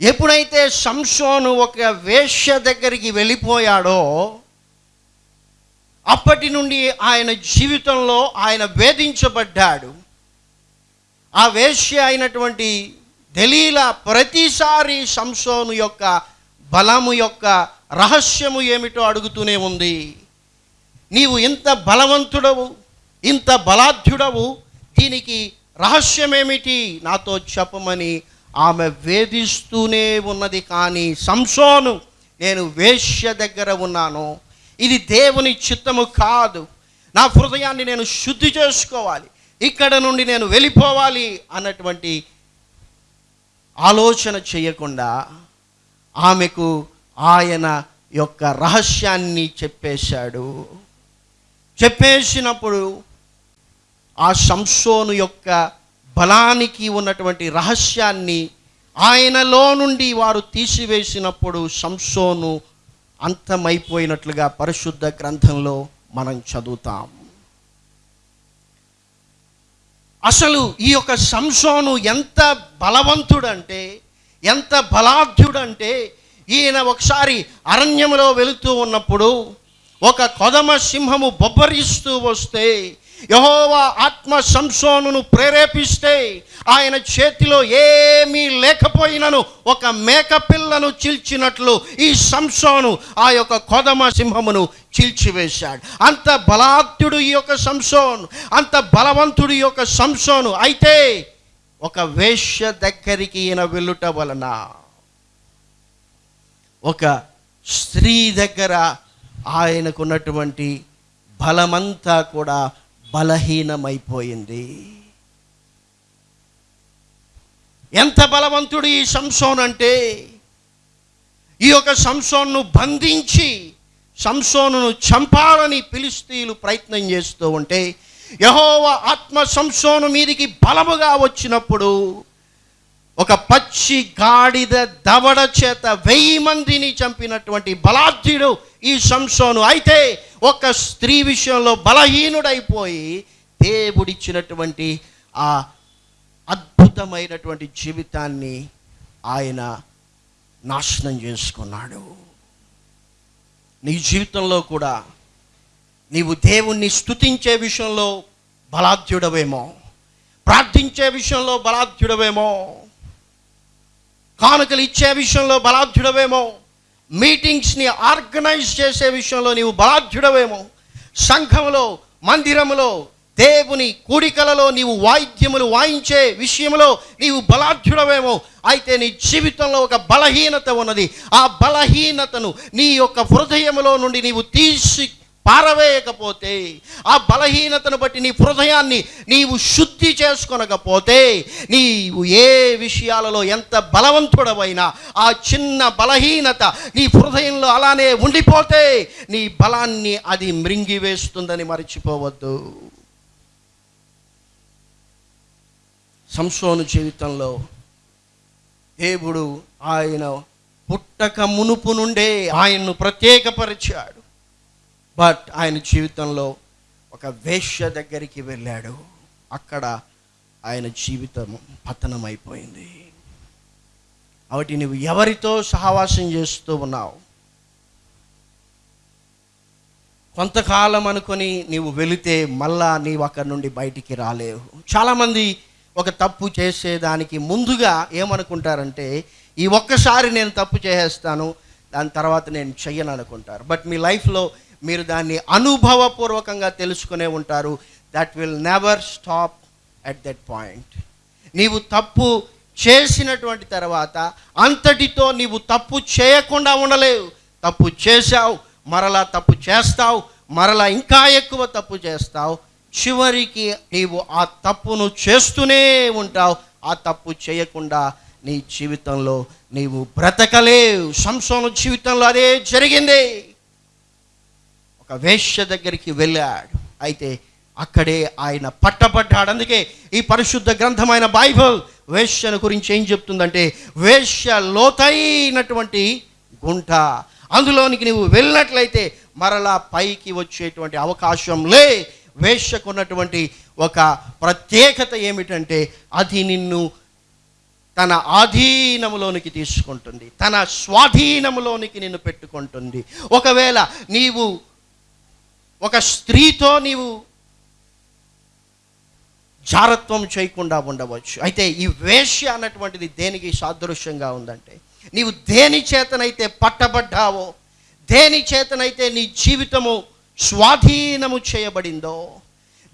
ఎప్పుడైతే సంసోను ఒక వేశ్య దగ్గరికి వెళ్ళిపోయాడో అప్పటి నుండి ఆయన జీవితంలో ఆయన వేధించబడ్డాడు. ఆ వేశ్య అయినటువంటి దలీల ప్రతిసారి సంసోను యొక్క బలము యొక్క రహస్యము ఏమిటో అడుగుతూనే ఉంది. నీవు ఇంత బలవంతుడవు ఇంత బలాఢ్యుడవు దీనికి రహస్యమేమిటి నాతో చెప్పమని ఆమె వేధిస్తూనే ఉన్నది కానీ సంసోను నేను వేశ్య దగ్గర ఉన్నాను. ఇది దేవుని చిత్తము కాదు. నా హృదయాన్ని నేను శుద్ధి చేసుకోవాలి. ఇక్కడ నుండి నేను వెళ్ళిపోవాలి అన్నటువంటి ఆలోచన చేయకుండా ఆమెకు ఆయన యొక్క రహస్యాన్ని చెప్పేశాడు. చెప్పేసినప్పుడు ఆ సంసోను యొక్క బలానికి ఉన్నటువంటి రహస్యాన్ని ఆయనలో నుండి వారు తీసివేసినప్పుడు సంసోను అంతమైపోయినట్లుగా పరిశుద్ధ గ్రంథంలో మనం చదువుతాం. అసలు ఈ యొక్క సంసోను ఎంత బలవంతుడంటే ఎంత బలాఢ్యుడంటే ఈయన ఒకసారి అరణ్యంలో వెళుతూ ఉన్నప్పుడు ఒక కొదమ సింహము బొబ్బరిస్తూ వస్తే యహోవా ఆత్మ సంసోనును ప్రేరేపిస్తే ఆయన చేతిలో ఏమీ లేకపోయినను ఒక మేక పిల్లను చీల్చినట్లు ఈ సంసోను ఆ యొక్క కొదమ సింహమును చీల్చివేశాడు. అంత బలాత్యుడు ఈ యొక్క సంసోను అంత బలవంతుడు ఈ యొక్క సంసోను. అయితే ఒక వేశ్య దగ్గరికి ఈయన వెళ్ళుట వలన ఒక స్త్రీ దగ్గర ఆయనకున్నటువంటి బలమంతా కూడా బలహీనమైపోయింది. ఎంత బలవంతుడు ఈ సంసోన్ అంటే ఈ యొక్క సంసోన్ను బంధించి సంసోనును చంపాలని పిలిస్తీలు ప్రయత్నం చేస్తూ ఉంటే యహోవ ఆత్మ సంసోను మీదికి బలముగా వచ్చినప్పుడు ఒక పచ్చి గాడిద దవడ చేత వెయ్యి మందిని చంపినటువంటి బలాఢ్యుడు ఈ సంసోను అయితే ఒక స్త్రీ విషయంలో బలహీనుడైపోయి దేవుడిచ్చినటువంటి ఆ అద్భుతమైనటువంటి జీవితాన్ని ఆయన నాశనం చేసుకున్నాడు. నీ జీవితంలో కూడా నీవు దేవుణ్ణి స్తుతించే విషయంలో బలాధ్యుడవేమో ప్రార్థించే విషయంలో బలాధ్యుడవేమో కానుకలు ఇచ్చే విషయంలో బలాధ్యుడవేమో మీటింగ్స్ని ఆర్గనైజ్ చేసే విషయంలో నీవు బలాఢ్యుడవేమో సంఘములో మందిరములో దేవుని కూడికలలో నీవు వాయిద్యములు వాయించే విషయంలో నీవు బలాఢ్యుడవేమో అయితే నీ జీవితంలో ఒక బలహీనత ఉన్నది. ఆ బలహీనతను నీ యొక్క హృదయములో నుండి నీవు తీసి పారవేయకపోతే ఆ బలహీనతను బట్టి నీ హృదయాన్ని నీవు శుద్ధి చేసుకొనకపోతే నీవు ఏ విషయాలలో ఎంత బలవంతుడవైనా ఆ చిన్న బలహీనత నీ హృదయంలో అలానే ఉండిపోతే నీ బలాన్ని అది మృంగివేస్తుందని మర్చిపోవద్దు. సంసోను జీవితంలో దేవుడు ఆయన పుట్టక మునుపు నుండే ఆయన్ను ప్రత్యేకపరిచాడు. బట్ ఆయన జీవితంలో ఒక వేశ్య దగ్గరికి వెళ్ళాడు. అక్కడ ఆయన జీవితం పతనమైపోయింది. కాబట్టి నువ్వు ఎవరితో సహవాసం చేస్తూ ఉన్నావు? కొంతకాలం అనుకొని నీవు వెళితే మళ్ళా నీవు అక్కడి నుండి బయటికి రాలేవు. చాలామంది ఒక తప్పు చేసేదానికి ముందుగా ఏమనుకుంటారంటే ఈ ఒక్కసారి నేను తప్పు చేసేస్తాను దాని తర్వాత నేను చెయ్యను అనుకుంటారు బట్ మీ లైఫ్లో మీరు దాన్ని అనుభవపూర్వకంగా తెలుసుకునే ఉంటారు. That will never stop at that point నీవు తప్పు చేసినటువంటి తర్వాత అంతటితో నీవు తప్పు చేయకుండా ఉండలేవు. తప్పు చేశావు మరలా తప్పు చేస్తావు మరలా ఇంకా ఎక్కువ తప్పు చేస్తావు. చివరికి నీవు ఆ తప్పును చేస్తూనే ఉంటావు. ఆ తప్పు చేయకుండా నీ జీవితంలో నీవు బ్రతకలేవు. సంసోను జీవితంలో అదే జరిగింది. ఒక వేశ్య దగ్గరికి వెళ్ళాడు. అయితే అక్కడే ఆయన పట్టబడ్డాడు అందుకే ఈ పరిశుద్ధ గ్రంథమైన బైబిల్ వేశ్యను గురించి ఏం చెప్తుందంటే వేశ్య లోతైనటువంటి గుంట. అందులోనికి నువ్వు వెళ్ళినట్లయితే మరలా పైకి వచ్చేటువంటి అవకాశం లే. వేశ్యకున్నటువంటి ఒక ప్రత్యేకత ఏమిటంటే అది నిన్ను తన ఆధీనములోనికి తీసుకుంటుంది. తన స్వాధీనములోనికి నిన్ను పెట్టుకుంటుంది. ఒకవేళ నీవు ఒక స్త్రీతో నీవు జారత్వం చేయకుండా ఉండవచ్చు. అయితే ఈ వేశ్య అన్నటువంటిది దేనికి సాదృశ్యంగా ఉందంటే నీవు దేని చేతనైతే పట్టబడ్డావో దేని చేతనైతే నీ జీవితము స్వాధీనము చేయబడిందో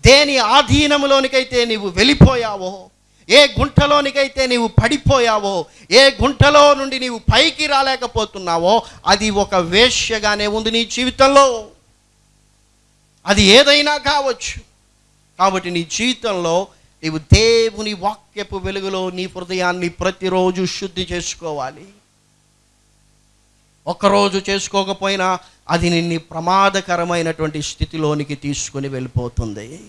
దేని ఆధీనములోనికైతే నీవు వెళ్ళిపోయావో ఏ గుంటలోనికైతే నీవు పడిపోయావో ఏ గుంటలో నుండి నీవు పైకి రాలేకపోతున్నావో అది ఒక వేశ్యగానే ఉంది నీ జీవితంలో. అది ఏదైనా కావచ్చు. కాబట్టి నీ జీవితంలో నీవు దేవుని వాక్యపు వెలుగులో నీ హృదయాన్ని ప్రతిరోజు శుద్ధి చేసుకోవాలి. ఒకరోజు చేసుకోకపోయినా అది నిన్ను ప్రమాదకరమైనటువంటి స్థితిలోనికి తీసుకుని వెళ్ళిపోతుంది.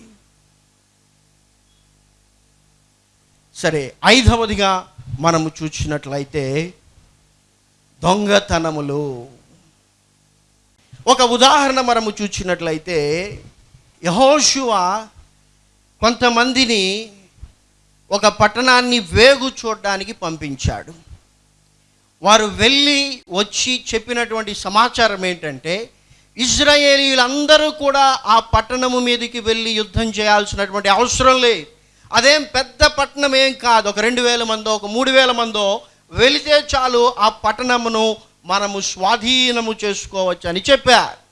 సరే ఐదవదిగా మనము చూసినట్లయితే దొంగతనములు. ఒక ఉదాహరణ మనము చూసినట్లయితే యహోషువ కొంతమందిని ఒక పట్టణాన్ని వేగు చూడడానికి పంపించాడు. వారు వెళ్ళి వచ్చి చెప్పినటువంటి సమాచారం ఏంటంటే ఇజ్రాయేలీలందరూ కూడా ఆ పట్టణము మీదకి వెళ్ళి యుద్ధం చేయాల్సినటువంటి అవసరం లేదు. అదేం పెద్ద పట్టణం ఏం కాదు. ఒక రెండు వేల మందో ఒక మూడు వేల మందో వెళితే చాలు ఆ పట్టణమును మనము స్వాధీనము చేసుకోవచ్చు అని చెప్పారు.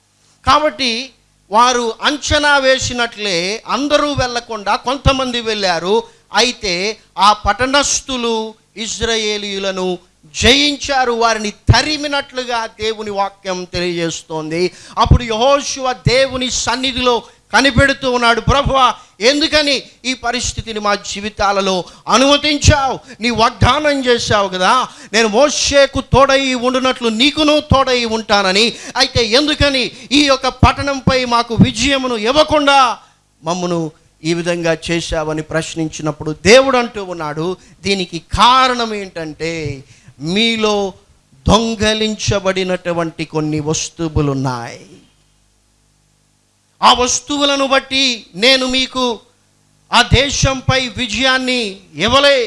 కాబట్టి వారు అంచనా వేసినట్లే అందరూ వెళ్ళకుండా కొంతమంది వెళ్ళారు. అయితే ఆ పట్టణస్థులు ఇజ్రాయేలీయులను జయించారు. వారిని తరిమినట్లుగా దేవుని వాక్యం తెలియజేస్తోంది. అప్పుడు యహోశివ దేవుని సన్నిధిలో కనిపెడుతూ ఉన్నాడు. ప్రభువ ఎందుకని ఈ పరిస్థితిని మా జీవితాలలో అనుమతించావు? నీ వాగ్దానం చేశావు కదా. నేను మోషేకు తోడై ఉండునట్లు నీకును తోడై ఉంటానని. అయితే ఎందుకని ఈ యొక్క పట్టణంపై మాకు విజయమును ఇవ్వకుండా మమ్మను ఈ విధంగా చేశావని ప్రశ్నించినప్పుడు దేవుడు అంటూ ఉన్నాడు దీనికి కారణం ఏంటంటే మీలో దొంగలించబడినటువంటి కొన్ని వస్తువులు ఉన్నాయి ఆ వస్తువులను బట్టి నేను మీకు ఆ దేశంపై విజయాన్ని ఇవ్వలే.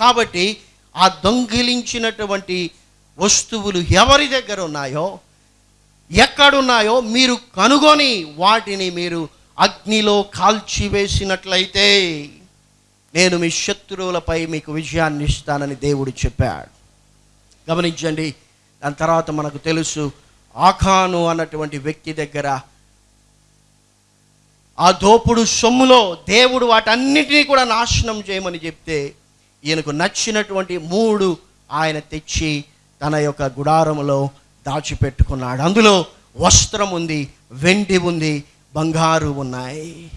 కాబట్టి ఆ దొంగిలించినటువంటి వస్తువులు ఎవరి దగ్గర ఉన్నాయో ఎక్కడున్నాయో మీరు కనుగొని వాటిని మీరు అగ్నిలో కాల్చివేసినట్లయితే నేను మీ శత్రువులపై మీకు విజయాన్ని ఇస్తానని దేవుడు చెప్పాడు. గమనించండి దాని తర్వాత మనకు తెలుసు ఆఖాను అన్నటువంటి వ్యక్తి దగ్గర ఆ దోపుడు సొమ్ములో దేవుడు వాటన్నిటినీ కూడా నాశనం చేయమని చెప్తే ఈయనకు నచ్చినటువంటి మూడు ఆయన తెచ్చి తన యొక్క గుడారములో దాచిపెట్టుకున్నాడు. అందులో వస్త్రం ఉంది వెండి ఉంది బంగారు ఉన్నాయి.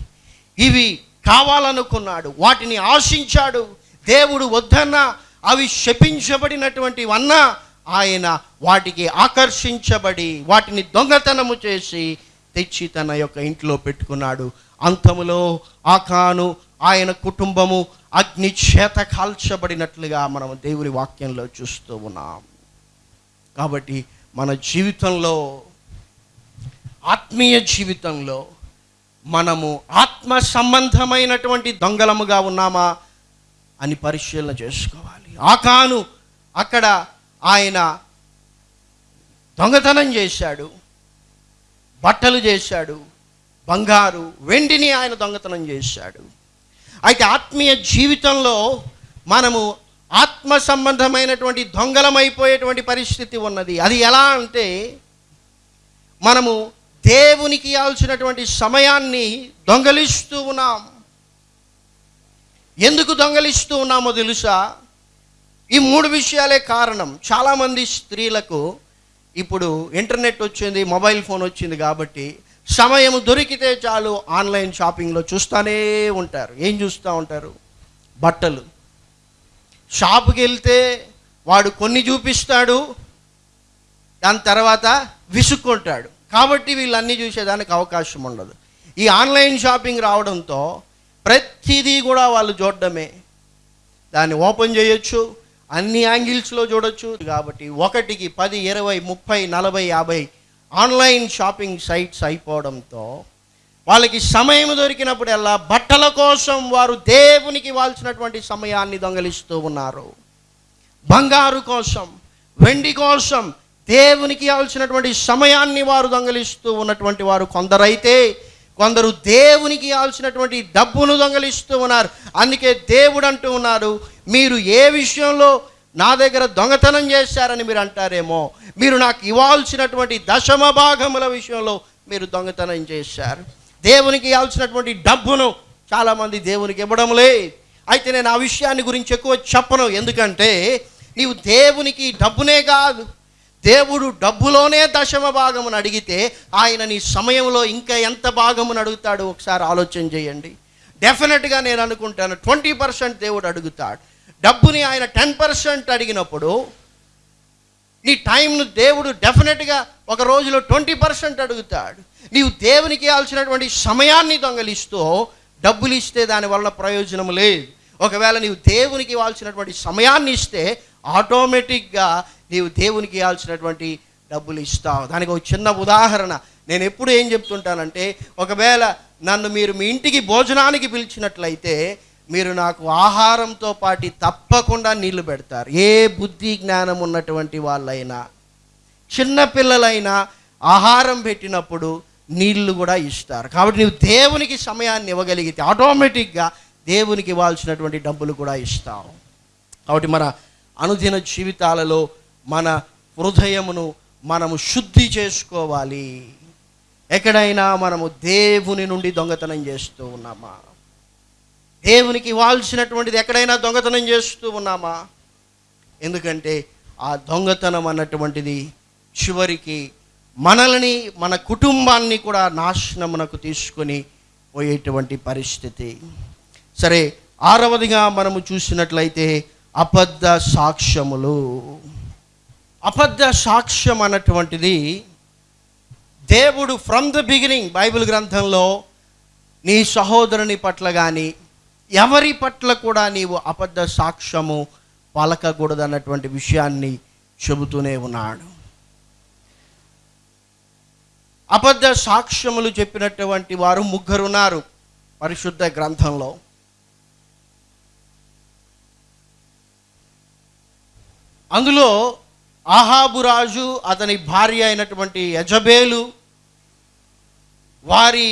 ఇవి కావాలనుకున్నాడు వాటిని ఆశించాడు. దేవుడు వద్దన్నా అవి శపించబడినటువంటివన్నా ఆయన వాటికి ఆకర్షించబడి వాటిని దొంగతనము చేసి తెచ్చి తన యొక్క ఇంట్లో పెట్టుకున్నాడు. అంతములో ఆకాను ఆయన కుటుంబము అగ్ని చేత కాల్చబడినట్లుగా మనం దేవుని వాక్యంలో చూస్తూ ఉన్నాం. కాబట్టి మన జీవితంలో ఆత్మీయ జీవితంలో మనము ఆత్మ సంబంధమైనటువంటి దొంగలముగా ఉన్నామా అని పరిశీలన చేసుకోవాలి. ఆకాను అక్కడ ఆయన దొంగతనం చేశాడు. బట్టలు చేశాడు బంగారు వెండిని ఆయన దొంగతనం చేశాడు. అయితే ఆత్మీయ జీవితంలో మనము ఆత్మ సంబంధమైనటువంటి దొంగలమైపోయేటువంటి పరిస్థితి ఉన్నది. అది ఎలా అంటే మనము దేవునికి ఇవ్వాల్సినటువంటి సమయాన్ని దొంగలిస్తూ ఉన్నాం. ఎందుకు దొంగలిస్తూ ఉన్నామో తెలుసా? ఈ మూడు విషయాలే కారణం. చాలామంది స్త్రీలకు ఇప్పుడు ఇంటర్నెట్ వచ్చింది మొబైల్ ఫోన్ వచ్చింది కాబట్టి సమయం దొరికితే చాలు ఆన్లైన్ షాపింగ్లో చూస్తూనే ఉంటారు. ఏం చూస్తూ ఉంటారు? బట్టలు. షాపుకి వెళ్తే వాడు కొన్ని చూపిస్తాడు దాని తర్వాత విసుక్కుంటాడు. కాబట్టి వీళ్ళన్నీ చూసేదానికి అవకాశం ఉండదు. ఈ ఆన్లైన్ షాపింగ్ రావడంతో ప్రతిదీ కూడా వాళ్ళు చూడడమే. దాన్ని ఓపెన్ చేయొచ్చు అన్ని యాంగిల్స్లో చూడొచ్చు. కాబట్టి ఒకటికి పది ఇరవై ముప్పై నలభై యాభై ఆన్లైన్ షాపింగ్ సైట్స్ అయిపోవడంతో వాళ్ళకి సమయం దొరికినప్పుడల్లా బట్టల కోసం వారు దేవునికి వాల్చినటువంటి సమయాన్ని దొంగలిస్తూ ఉన్నారు. బంగారు కోసం వెండి కోసం దేవునికి ఇవ్వాల్సినటువంటి సమయాన్ని వారు దొంగలిస్తూ ఉన్నటువంటి వారు కొందరైతే కొందరు దేవునికి ఇవ్వాల్సినటువంటి డబ్బును దొంగలిస్తూ ఉన్నారు. అందుకే దేవుడు అంటూ ఉన్నారు మీరు ఏ విషయంలో నా దగ్గర దొంగతనం చేశారని మీరు అంటారేమో? మీరు నాకు ఇవ్వాల్సినటువంటి దశమ భాగముల విషయంలో మీరు దొంగతనం చేశారు. దేవునికి ఇవ్వాల్సినటువంటి డబ్బును చాలామంది దేవునికి ఇవ్వడం లేదు అయితే నేను ఆ విషయాన్ని గురించి ఎక్కువ చెప్పను. ఎందుకంటే నీవు దేవునికి డబ్బునే కాదు. దేవుడు డబ్బులోనే దశమ భాగమును అడిగితే ఆయన నీ సమయంలో ఇంకా ఎంత భాగమును అడుగుతాడు? ఒకసారి ఆలోచన చేయండి. డెఫినెట్గా నేను అనుకుంటాను ట్వంటీ పర్సెంట్ దేవుడు అడుగుతాడు. డబ్బుని ఆయన టెన్ పర్సెంట్ అడిగినప్పుడు నీ టైంను దేవుడు డెఫినెట్గా ఒక రోజులో ట్వంటీ పర్సెంట్ అడుగుతాడు. నీవు దేవునికి ఇవ్వాల్సినటువంటి సమయాన్ని దొంగలిస్తూ డబ్బులు ఇస్తే దానివల్ల ప్రయోజనం లేదు. ఒకవేళ నీవు దేవునికి ఇవ్వాల్సినటువంటి సమయాన్ని ఇస్తే ఆటోమేటిక్గా నీవు దేవునికి ఇవ్వాల్సినటువంటి డబ్బులు ఇస్తావు. దానికి ఒక చిన్న ఉదాహరణ. నేను ఎప్పుడు ఏం చెప్తుంటానంటే ఒకవేళ నన్ను మీరు మీ ఇంటికి భోజనానికి పిలిచినట్లయితే మీరు నాకు ఆహారంతో పాటు తప్పకుండా నీళ్ళు పెడతారు. ఏ బుద్ధి జ్ఞానం ఉన్నటువంటి వాళ్ళైనా చిన్నపిల్లలైనా ఆహారం పెట్టినప్పుడు నీళ్ళు కూడా ఇస్తారు. కాబట్టి నీవు దేవునికి సమయాన్ని ఇవ్వగలిగితే ఆటోమేటిక్గా దేవునికి ఇవ్వాల్సినటువంటి డబ్బులు కూడా ఇస్తావు. కాబట్టి మన అనుదిన జీవితాలలో మన హృదయమును మనము శుద్ధి చేసుకోవాలి. ఎక్కడైనా మనము దేవుని నుండి దొంగతనం చేస్తూ ఉన్నామా? దేవునికి ఇవ్వాల్సినటువంటిది ఎక్కడైనా దొంగతనం చేస్తూ ఉన్నామా? ఎందుకంటే ఆ దొంగతనం అన్నటువంటిది చివరికి మనల్ని మన కుటుంబాన్ని కూడా నాశనమునకు తీసుకొని పోయేటువంటి పరిస్థితి. సరే ఆరవదిగా మనము చూసినట్లయితే అబద్ధ సాక్ష్యములు. అబద్ధ సాక్ష్యం అన్నటువంటిది దేవుడు ఫ్రమ్ ద బిగినింగ్ బైబిల్ గ్రంథంలో నీ సహోదరుని పట్ల కానీ ఎవరి పట్ల కూడా నీవు అబద్ధ సాక్ష్యము పలకకూడదు అన్నటువంటి విషయాన్ని చెబుతూనే ఉన్నాడు. అబద్ధ సాక్ష్యములు చెప్పినటువంటి వారు ముగ్గురున్నారు పరిశుద్ధ గ్రంథంలో. అందులో ఆహాబు రాజు అతని భార్య అయినటువంటి యజబేలు వారి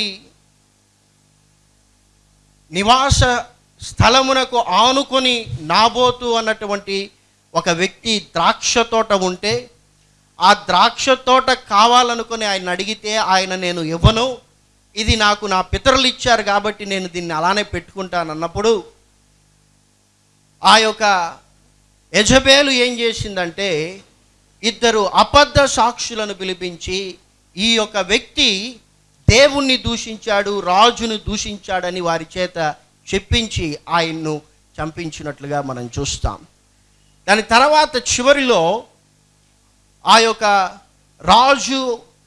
నివాస స్థలమునకు ఆనుకొని నాబోతు అన్నటువంటి ఒక వ్యక్తి ద్రాక్ష తోట ఉంటే ఆ ద్రాక్ష తోట కావాలనుకుని ఆయన అడిగితే ఆయన నేను ఇవ్వను. ఇది నాకు నా పితరులు ఇచ్చారు కాబట్టి నేను దీన్ని అలానే పెట్టుకుంటాను అన్నప్పుడు ఆ యొక్క యజబేలు ఏం చేసిందంటే ఇద్దరు అబద్ధ సాక్షులను పిలిపించి ఈ యొక్క వ్యక్తి దేవుణ్ణి దూషించాడు రాజును దూషించాడని వారి చేత చెప్పించి ఆయన్ను చంపించినట్లుగా మనం చూస్తాం. దాని తర్వాత చివరిలో ఆ యొక్క రాజు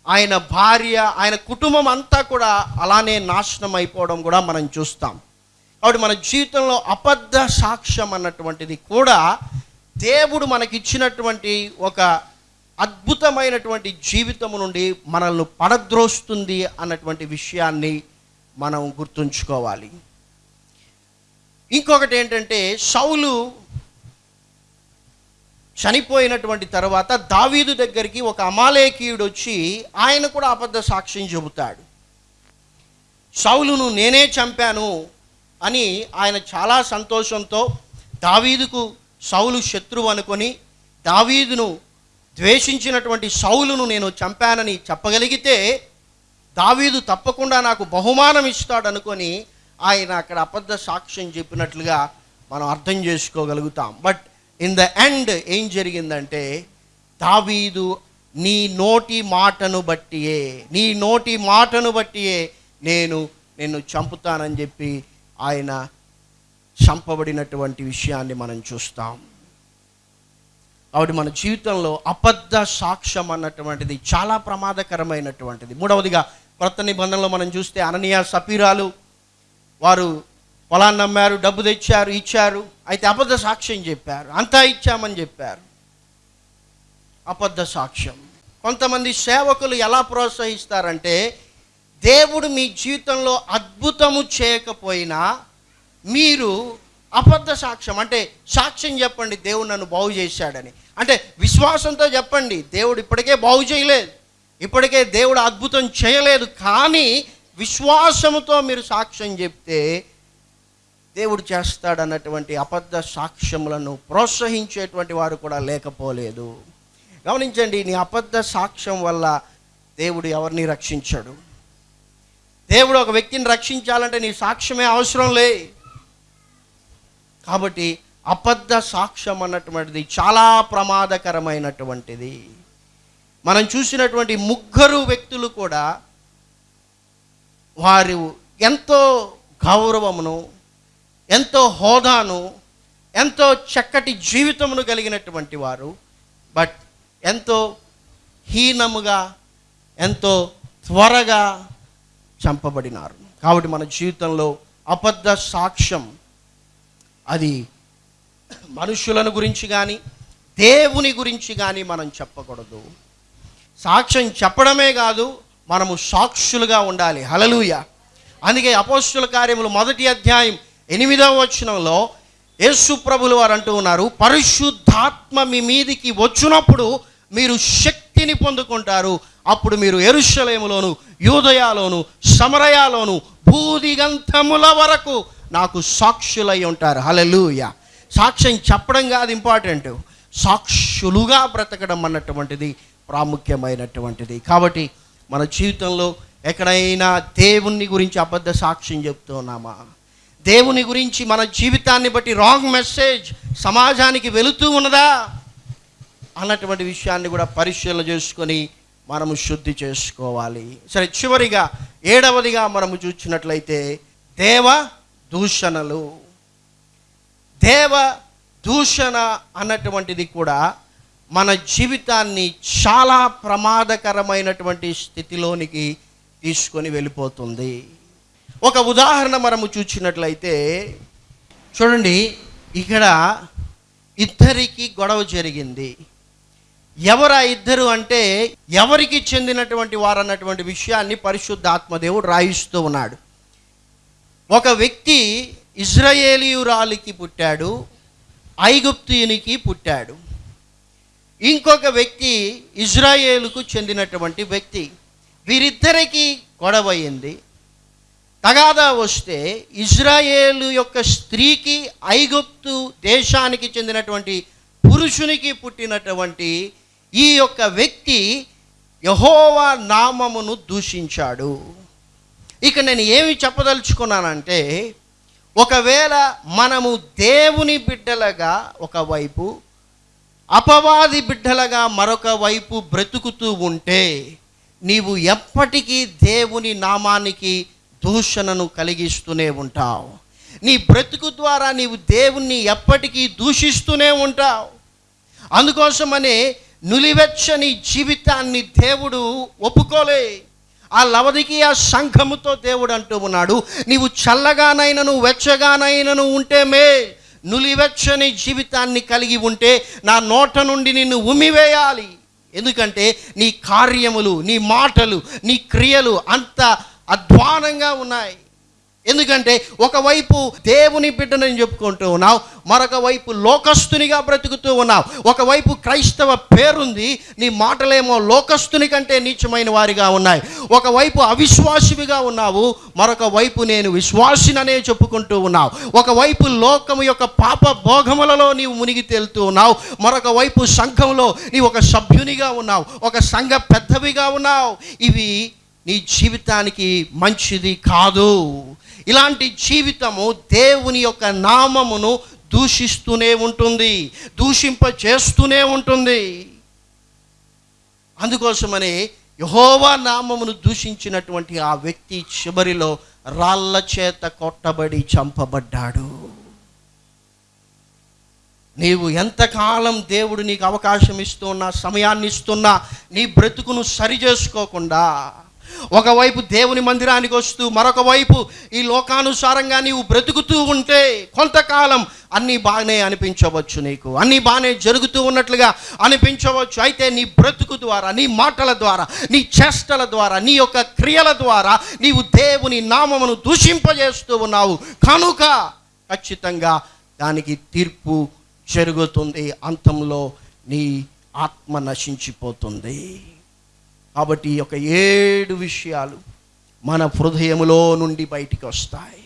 ఆయన భార్య ఆయన కుటుంబం అంతా కూడా అలానే నాశనం అయిపోవడం కూడా మనం చూస్తాం. కాబట్టి మన జీవితంలో అబద్ధ సాక్ష్యం అన్నటువంటిది కూడా దేవుడు మనకిచ్చినటువంటి ఒక అద్భుతమైనటువంటి జీవితం నుండి మనల్ని పడద్రోస్తుంది అన్నటువంటి విషయాన్ని మనం గుర్తుంచుకోవాలి. ఇంకొకటి ఏంటంటే సౌలు చనిపోయినటువంటి తర్వాత దావీదు దగ్గరికి ఒక అమాలేకీయుడు వచ్చి ఆయన కూడా అబద్ధ సాక్ష్యం చెబుతాడు. సౌలును నేనే చంపాను అని ఆయన చాలా సంతోషంతో దావీదుకు సౌలు శత్రువు అనుకొని దావీదును ద్వేషించినటువంటి సౌలును నేను చంపానని చెప్పగలిగితే దావీదు తప్పకుండా నాకు బహుమానం ఇస్తాడనుకొని ఆయన అక్కడ అబద్ధ సాక్ష్యం చెప్పినట్లుగా మనం అర్థం చేసుకోగలుగుతాం. బట్ ఇన్ ద ఎండ్ ఏం జరిగిందంటే దావీదు నీ నోటి మాటను బట్టియే నీ నోటి మాటను బట్టియే నేను నిన్ను చంపుతానని చెప్పి ఆయన చంపబడినటువంటి విషయాన్ని మనం చూస్తాం. కాబట్టి మన జీవితంలో అబద్ధ సాక్ష్యం అన్నటువంటిది చాలా ప్రమాదకరమైనటువంటిది. మూడవదిగా కొత్త నిబంధనలో మనం చూస్తే అననీయ సపీరాలు వారు పొలాన్ని నమ్మారు డబ్బు తెచ్చారు ఇచ్చారు అయితే అబద్ధ సాక్ష్యం చెప్పారు అంతా ఇచ్చామని చెప్పారు. అబద్ధ సాక్ష్యం. కొంతమంది సేవకులు ఎలా ప్రోత్సహిస్తారంటే దేవుడు మీ జీవితంలో అద్భుతము చేయకపోయినా మీరు అబద్ధ సాక్ష్యం అంటే సాక్ష్యం చెప్పండి దేవుడు నన్ను బాగు చేశాడని. అంటే విశ్వాసంతో చెప్పండి దేవుడు ఇప్పటికే బాగు చేయలేదు. ఇప్పటికే దేవుడు అద్భుతం చేయలేదు. కానీ విశ్వాసముతో మీరు సాక్ష్యం చెప్తే దేవుడు చేస్తాడన్నటువంటి అబద్ధ సాక్ష్యములను ప్రోత్సహించేటువంటి వారు కూడా లేకపోలేదు. గమనించండి నీ అబద్ధ సాక్ష్యం వల్ల దేవుడు ఎవరిని రక్షించాడు? దేవుడు ఒక వ్యక్తిని రక్షించాలంటే నీ సాక్ష్యమే అవసరం లే. కాబట్టి అబద్ధ సాక్ష్యం అన్నటువంటిది చాలా ప్రమాదకరమైనటువంటిది. మనం చూసినటువంటి ముగ్గురు వ్యక్తులు కూడా వారు ఎంతో గౌరవమును ఎంతో హోదాను ఎంతో చక్కటి జీవితమును కలిగినటువంటి వారు. బట్ ఎంతో హీనముగా ఎంతో త్వరగా చంపబడినారు. కాబట్టి మన జీవితంలో అబద్ధ సాక్ష్యం అది మనుషులను గురించి కానీ దేవుని గురించి కానీ మనం చెప్పకూడదు. సాక్ష్యం చెప్పడమే కాదు మనము సాక్షులుగా ఉండాలి. హలలుయ అందుకే అపోస్తుల కార్యములు మొదటి అధ్యాయం ఎనిమిదవ వచనంలో యేసు ప్రభులు వారు అంటూ ఉన్నారు పరిశుద్ధాత్మ మీ మీదికి వచ్చినప్పుడు మీరు శక్తిని పొందుకుంటారు. అప్పుడు మీరు ఎరుషలేములోను యూదయాలోను సమరయాలోను భూదిగంధముల వరకు నాకు సాక్షులై ఉంటారు. హలలుయ సాక్ష్యం చెప్పడం కాదు ఇంపార్టెంట్ సాక్షులుగా బ్రతకడం అన్నటువంటిది ప్రాముఖ్యమైనటువంటిది. కాబట్టి మన జీవితంలో ఎక్కడైనా దేవుని గురించి అబద్ధ సాక్ష్యం చెప్తున్నామా? దేవుని గురించి మన జీవితాన్ని బట్టి రాంగ్ మెసేజ్ సమాజానికి వెళుతూ ఉన్నదా? అన్నటువంటి విషయాన్ని కూడా పరిశీలన చేసుకొని మనము శుద్ధి చేసుకోవాలి. సరే చివరిగా ఏడవదిగా మనము చూసినట్లయితే దేవ దూషణలు. దేవ దూషణ అన్నటువంటిది కూడా మన జీవితాన్ని చాలా ప్రమాదకరమైనటువంటి స్థితిలోనికి తీసుకొని వెళ్ళిపోతుంది. ఒక ఉదాహరణ మనము చూసినట్లయితే చూడండి ఇక్కడ ఇద్దరికి గొడవ జరిగింది. ఎవరు ఆ ఇద్దరు అంటే ఎవరికి చెందినటువంటి వారు అన్నటువంటి విషయాన్ని పరిశుద్ధ ఆత్మదేవుడు రాయిస్తూ ఉన్నాడు. ఒక వ్యక్తి ఇజ్రాయేలీయురాలికి పుట్టాడు ఐగుప్తియునికి పుట్టాడు. ఇంకొక వ్యక్తి ఇజ్రాయేలుకు చెందినటువంటి వ్యక్తి. వీరిద్దరికీ గొడవ అయింది తగాదా వస్తే ఇజ్రాయేలు యొక్క స్త్రీకి ఐగుప్తు దేశానికి చెందినటువంటి పురుషునికి పుట్టినటువంటి ఈ యొక్క వ్యక్తి యహోవా నామమును దూషించాడు. ఇక నేను ఏమి చెప్పదలుచుకున్నానంటే ఒకవేళ మనము దేవుని బిడ్డలుగా ఒకవైపు అపవాది బిడ్డలుగా మరొక వైపు బ్రతుకుతూ ఉంటే నీవు ఎప్పటికీ దేవుని నామానికి దూషణను కలిగిస్తూనే ఉంటావు. నీ బ్రతుకు ద్వారా నీవు దేవుణ్ణి ఎప్పటికీ దూషిస్తూనే ఉంటావు. అందుకోసమనే నులివెచ్చని జీవితాన్ని దేవుడు ఒప్పుకోలే. ఆ లవదికి ఆ సంఘముతో దేవుడు అంటూ ఉన్నాడు నీవు చల్లగానైనను వెచ్చగానైనను ఉంటే మే నులివెచ్చని జీవితాన్ని కలిగి ఉంటే నా నోట నుండి నిన్ను ఉమివేయాలి ఎందుకంటే నీ కార్యములు నీ మాటలు నీ క్రియలు అంత అధ్వానంగా ఉన్నాయి. ఎందుకంటే ఒకవైపు దేవుని బిడ్డనని చెప్పుకుంటూ ఉన్నావు మరొక వైపు లోకస్తునిగా బ్రతుకుతూ ఉన్నావు. ఒకవైపు క్రైస్తవ పేరుంది నీ మాటలేమో లోకస్తుని కంటే నీచమైన వారిగా ఉన్నాయి. ఒకవైపు అవిశ్వాసివిగా ఉన్నావు మరొక వైపు నేను విశ్వాసిననే చెప్పుకుంటూ ఉన్నావు. ఒకవైపు లోకము యొక్క పాప భోగములలో నీవు మునిగి తేలుతూ ఉన్నావు మరొక వైపు సంఘంలో నీవు ఒక సభ్యునిగా ఉన్నావు ఒక సంఘ పెద్దవిగా ఉన్నావు. ఇవి నీ జీవితానికి మంచిది కాదు. ఇలాంటి జీవితము దేవుని యొక్క నామమును దూషిస్తూనే ఉంటుంది దూషింప చేస్తూనే ఉంటుంది. అందుకోసమని యహోవా నామమును దూషించినటువంటి ఆ వ్యక్తి చివరిలో రాళ్ళ చేత కొట్టబడి చంపబడ్డాడు. నీవు ఎంతకాలం దేవుడు నీకు అవకాశం ఇస్తున్నా సమయాన్ని ఇస్తున్నా నీ బ్రతుకును సరి చేసుకోకుండా ఒకవైపు దేవుని మందిరానికి వస్తూ మరొక వైపు ఈ లోకానుసారంగా నీవు బ్రతుకుతూ ఉంటే కొంతకాలం అన్నీ బాగానే అనిపించవచ్చు నీకు. అన్నీ బాగానే జరుగుతూ ఉన్నట్లుగా అనిపించవచ్చు. అయితే నీ బ్రతుకు ద్వారా నీ మాటల ద్వారా నీ చేష్టల ద్వారా నీ యొక్క క్రియల ద్వారా నీవు దేవుని నామమును దూషింపజేస్తూ ఉన్నావు. కనుక ఖచ్చితంగా దానికి తీర్పు జరుగుతుంది. అంతంలో నీ ఆత్మ నశించిపోతుంది. కాబట్టి ఈ యొక్క ఏడు విషయాలు మన హృదయములో నుండి బయటికి వస్తాయి.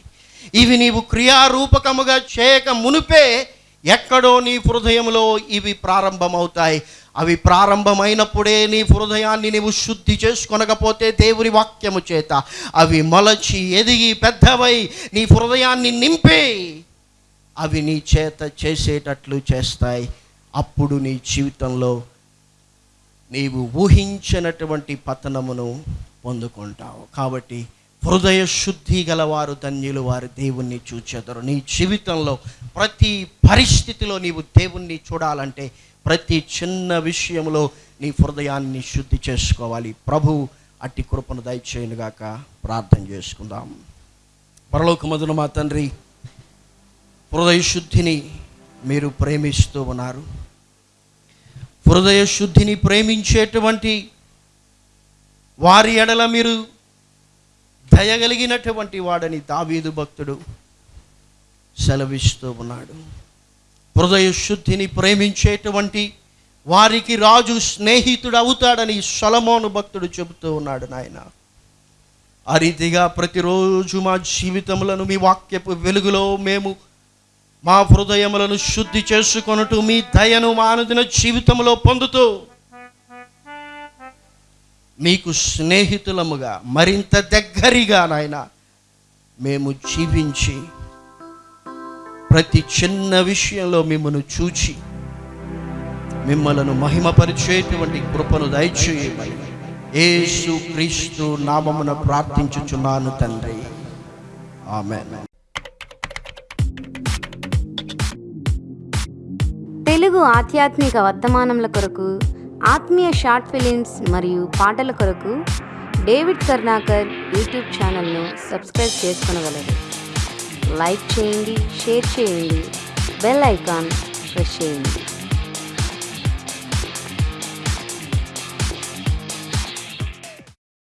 ఇవి నీవు క్రియారూపకముగా చేయక మునుపే ఎక్కడో నీ హృదయంలో ఇవి ప్రారంభమవుతాయి. అవి ప్రారంభమైనప్పుడే నీ హృదయాన్ని నీవు శుద్ధి చేసుకొనకపోతే దేవుని వాక్యము చేత అవి మొలచి ఎదిగి పెద్దవై నీ హృదయాన్ని నింపి అవి నీ చేత చేసేటట్లు చేస్తాయి. అప్పుడు నీ జీవితంలో నీవు ఊహించినటువంటి పతనమును పొందుకుంటావు. కాబట్టి హృదయ శుద్ధి గలవారు ధన్యులు వారు దేవుణ్ణి చూచెదరు. నీ జీవితంలో ప్రతి పరిస్థితిలో నీవు దేవుణ్ణి చూడాలంటే ప్రతి చిన్న విషయంలో నీ హృదయాన్ని శుద్ధి చేసుకోవాలి. ప్రభు అట్టి కృపను దయచేయనుగాక ప్రార్థన చేసుకుందాం. పరలోకమదున మా తండ్రి హృదయ శుద్ధిని మీరు ప్రేమిస్తూ ఉన్నారు. హృదయ శుద్ధిని ప్రేమించేటువంటి వారి ఎడల మీరు దయగలిగినటువంటి వాడని దావీదు భక్తుడు సెలవిస్తూ ఉన్నాడు. హృదయ శుద్ధిని ప్రేమించేటువంటి వారికి రాజు స్నేహితుడు అవుతాడని సొలమోను భక్తుడు చెబుతూ ఉన్నాడు నాయన. ఆ రీతిగా ప్రతిరోజు మా జీవితములను మీ వాక్యపు వెలుగులో మేము మా హృదయములను శుద్ధి చేసుకొనుటూ మీ దయను మానదిన జీవితంలో పొందుతూ మీకు స్నేహితులముగా మరింత దగ్గరగా నాయన మేము జీవించి ప్రతి చిన్న విషయంలో మిమ్మల్ని చూచి మిమ్మలను మహిమపరిచేటువంటి కృపను దయచేయమని ఏసు క్రీస్తు నామమున ప్రార్థించుచున్నాను తండ్రి. ఆమె తెలుగు ఆధ్యాత్మిక వర్తమానముల కొరకు ఆత్మీయ షార్ట్ ఫిలిమ్స్ మరియు పాటల కొరకు డేవిడ్ కర్ణాకర్ యూట్యూబ్ ఛానల్ను సబ్స్క్రైబ్ చేసుకునగలరు. లైక్ చేయండి షేర్ చేయండి బెల్ ఐకాన్ ప్రెస్ చేయండి.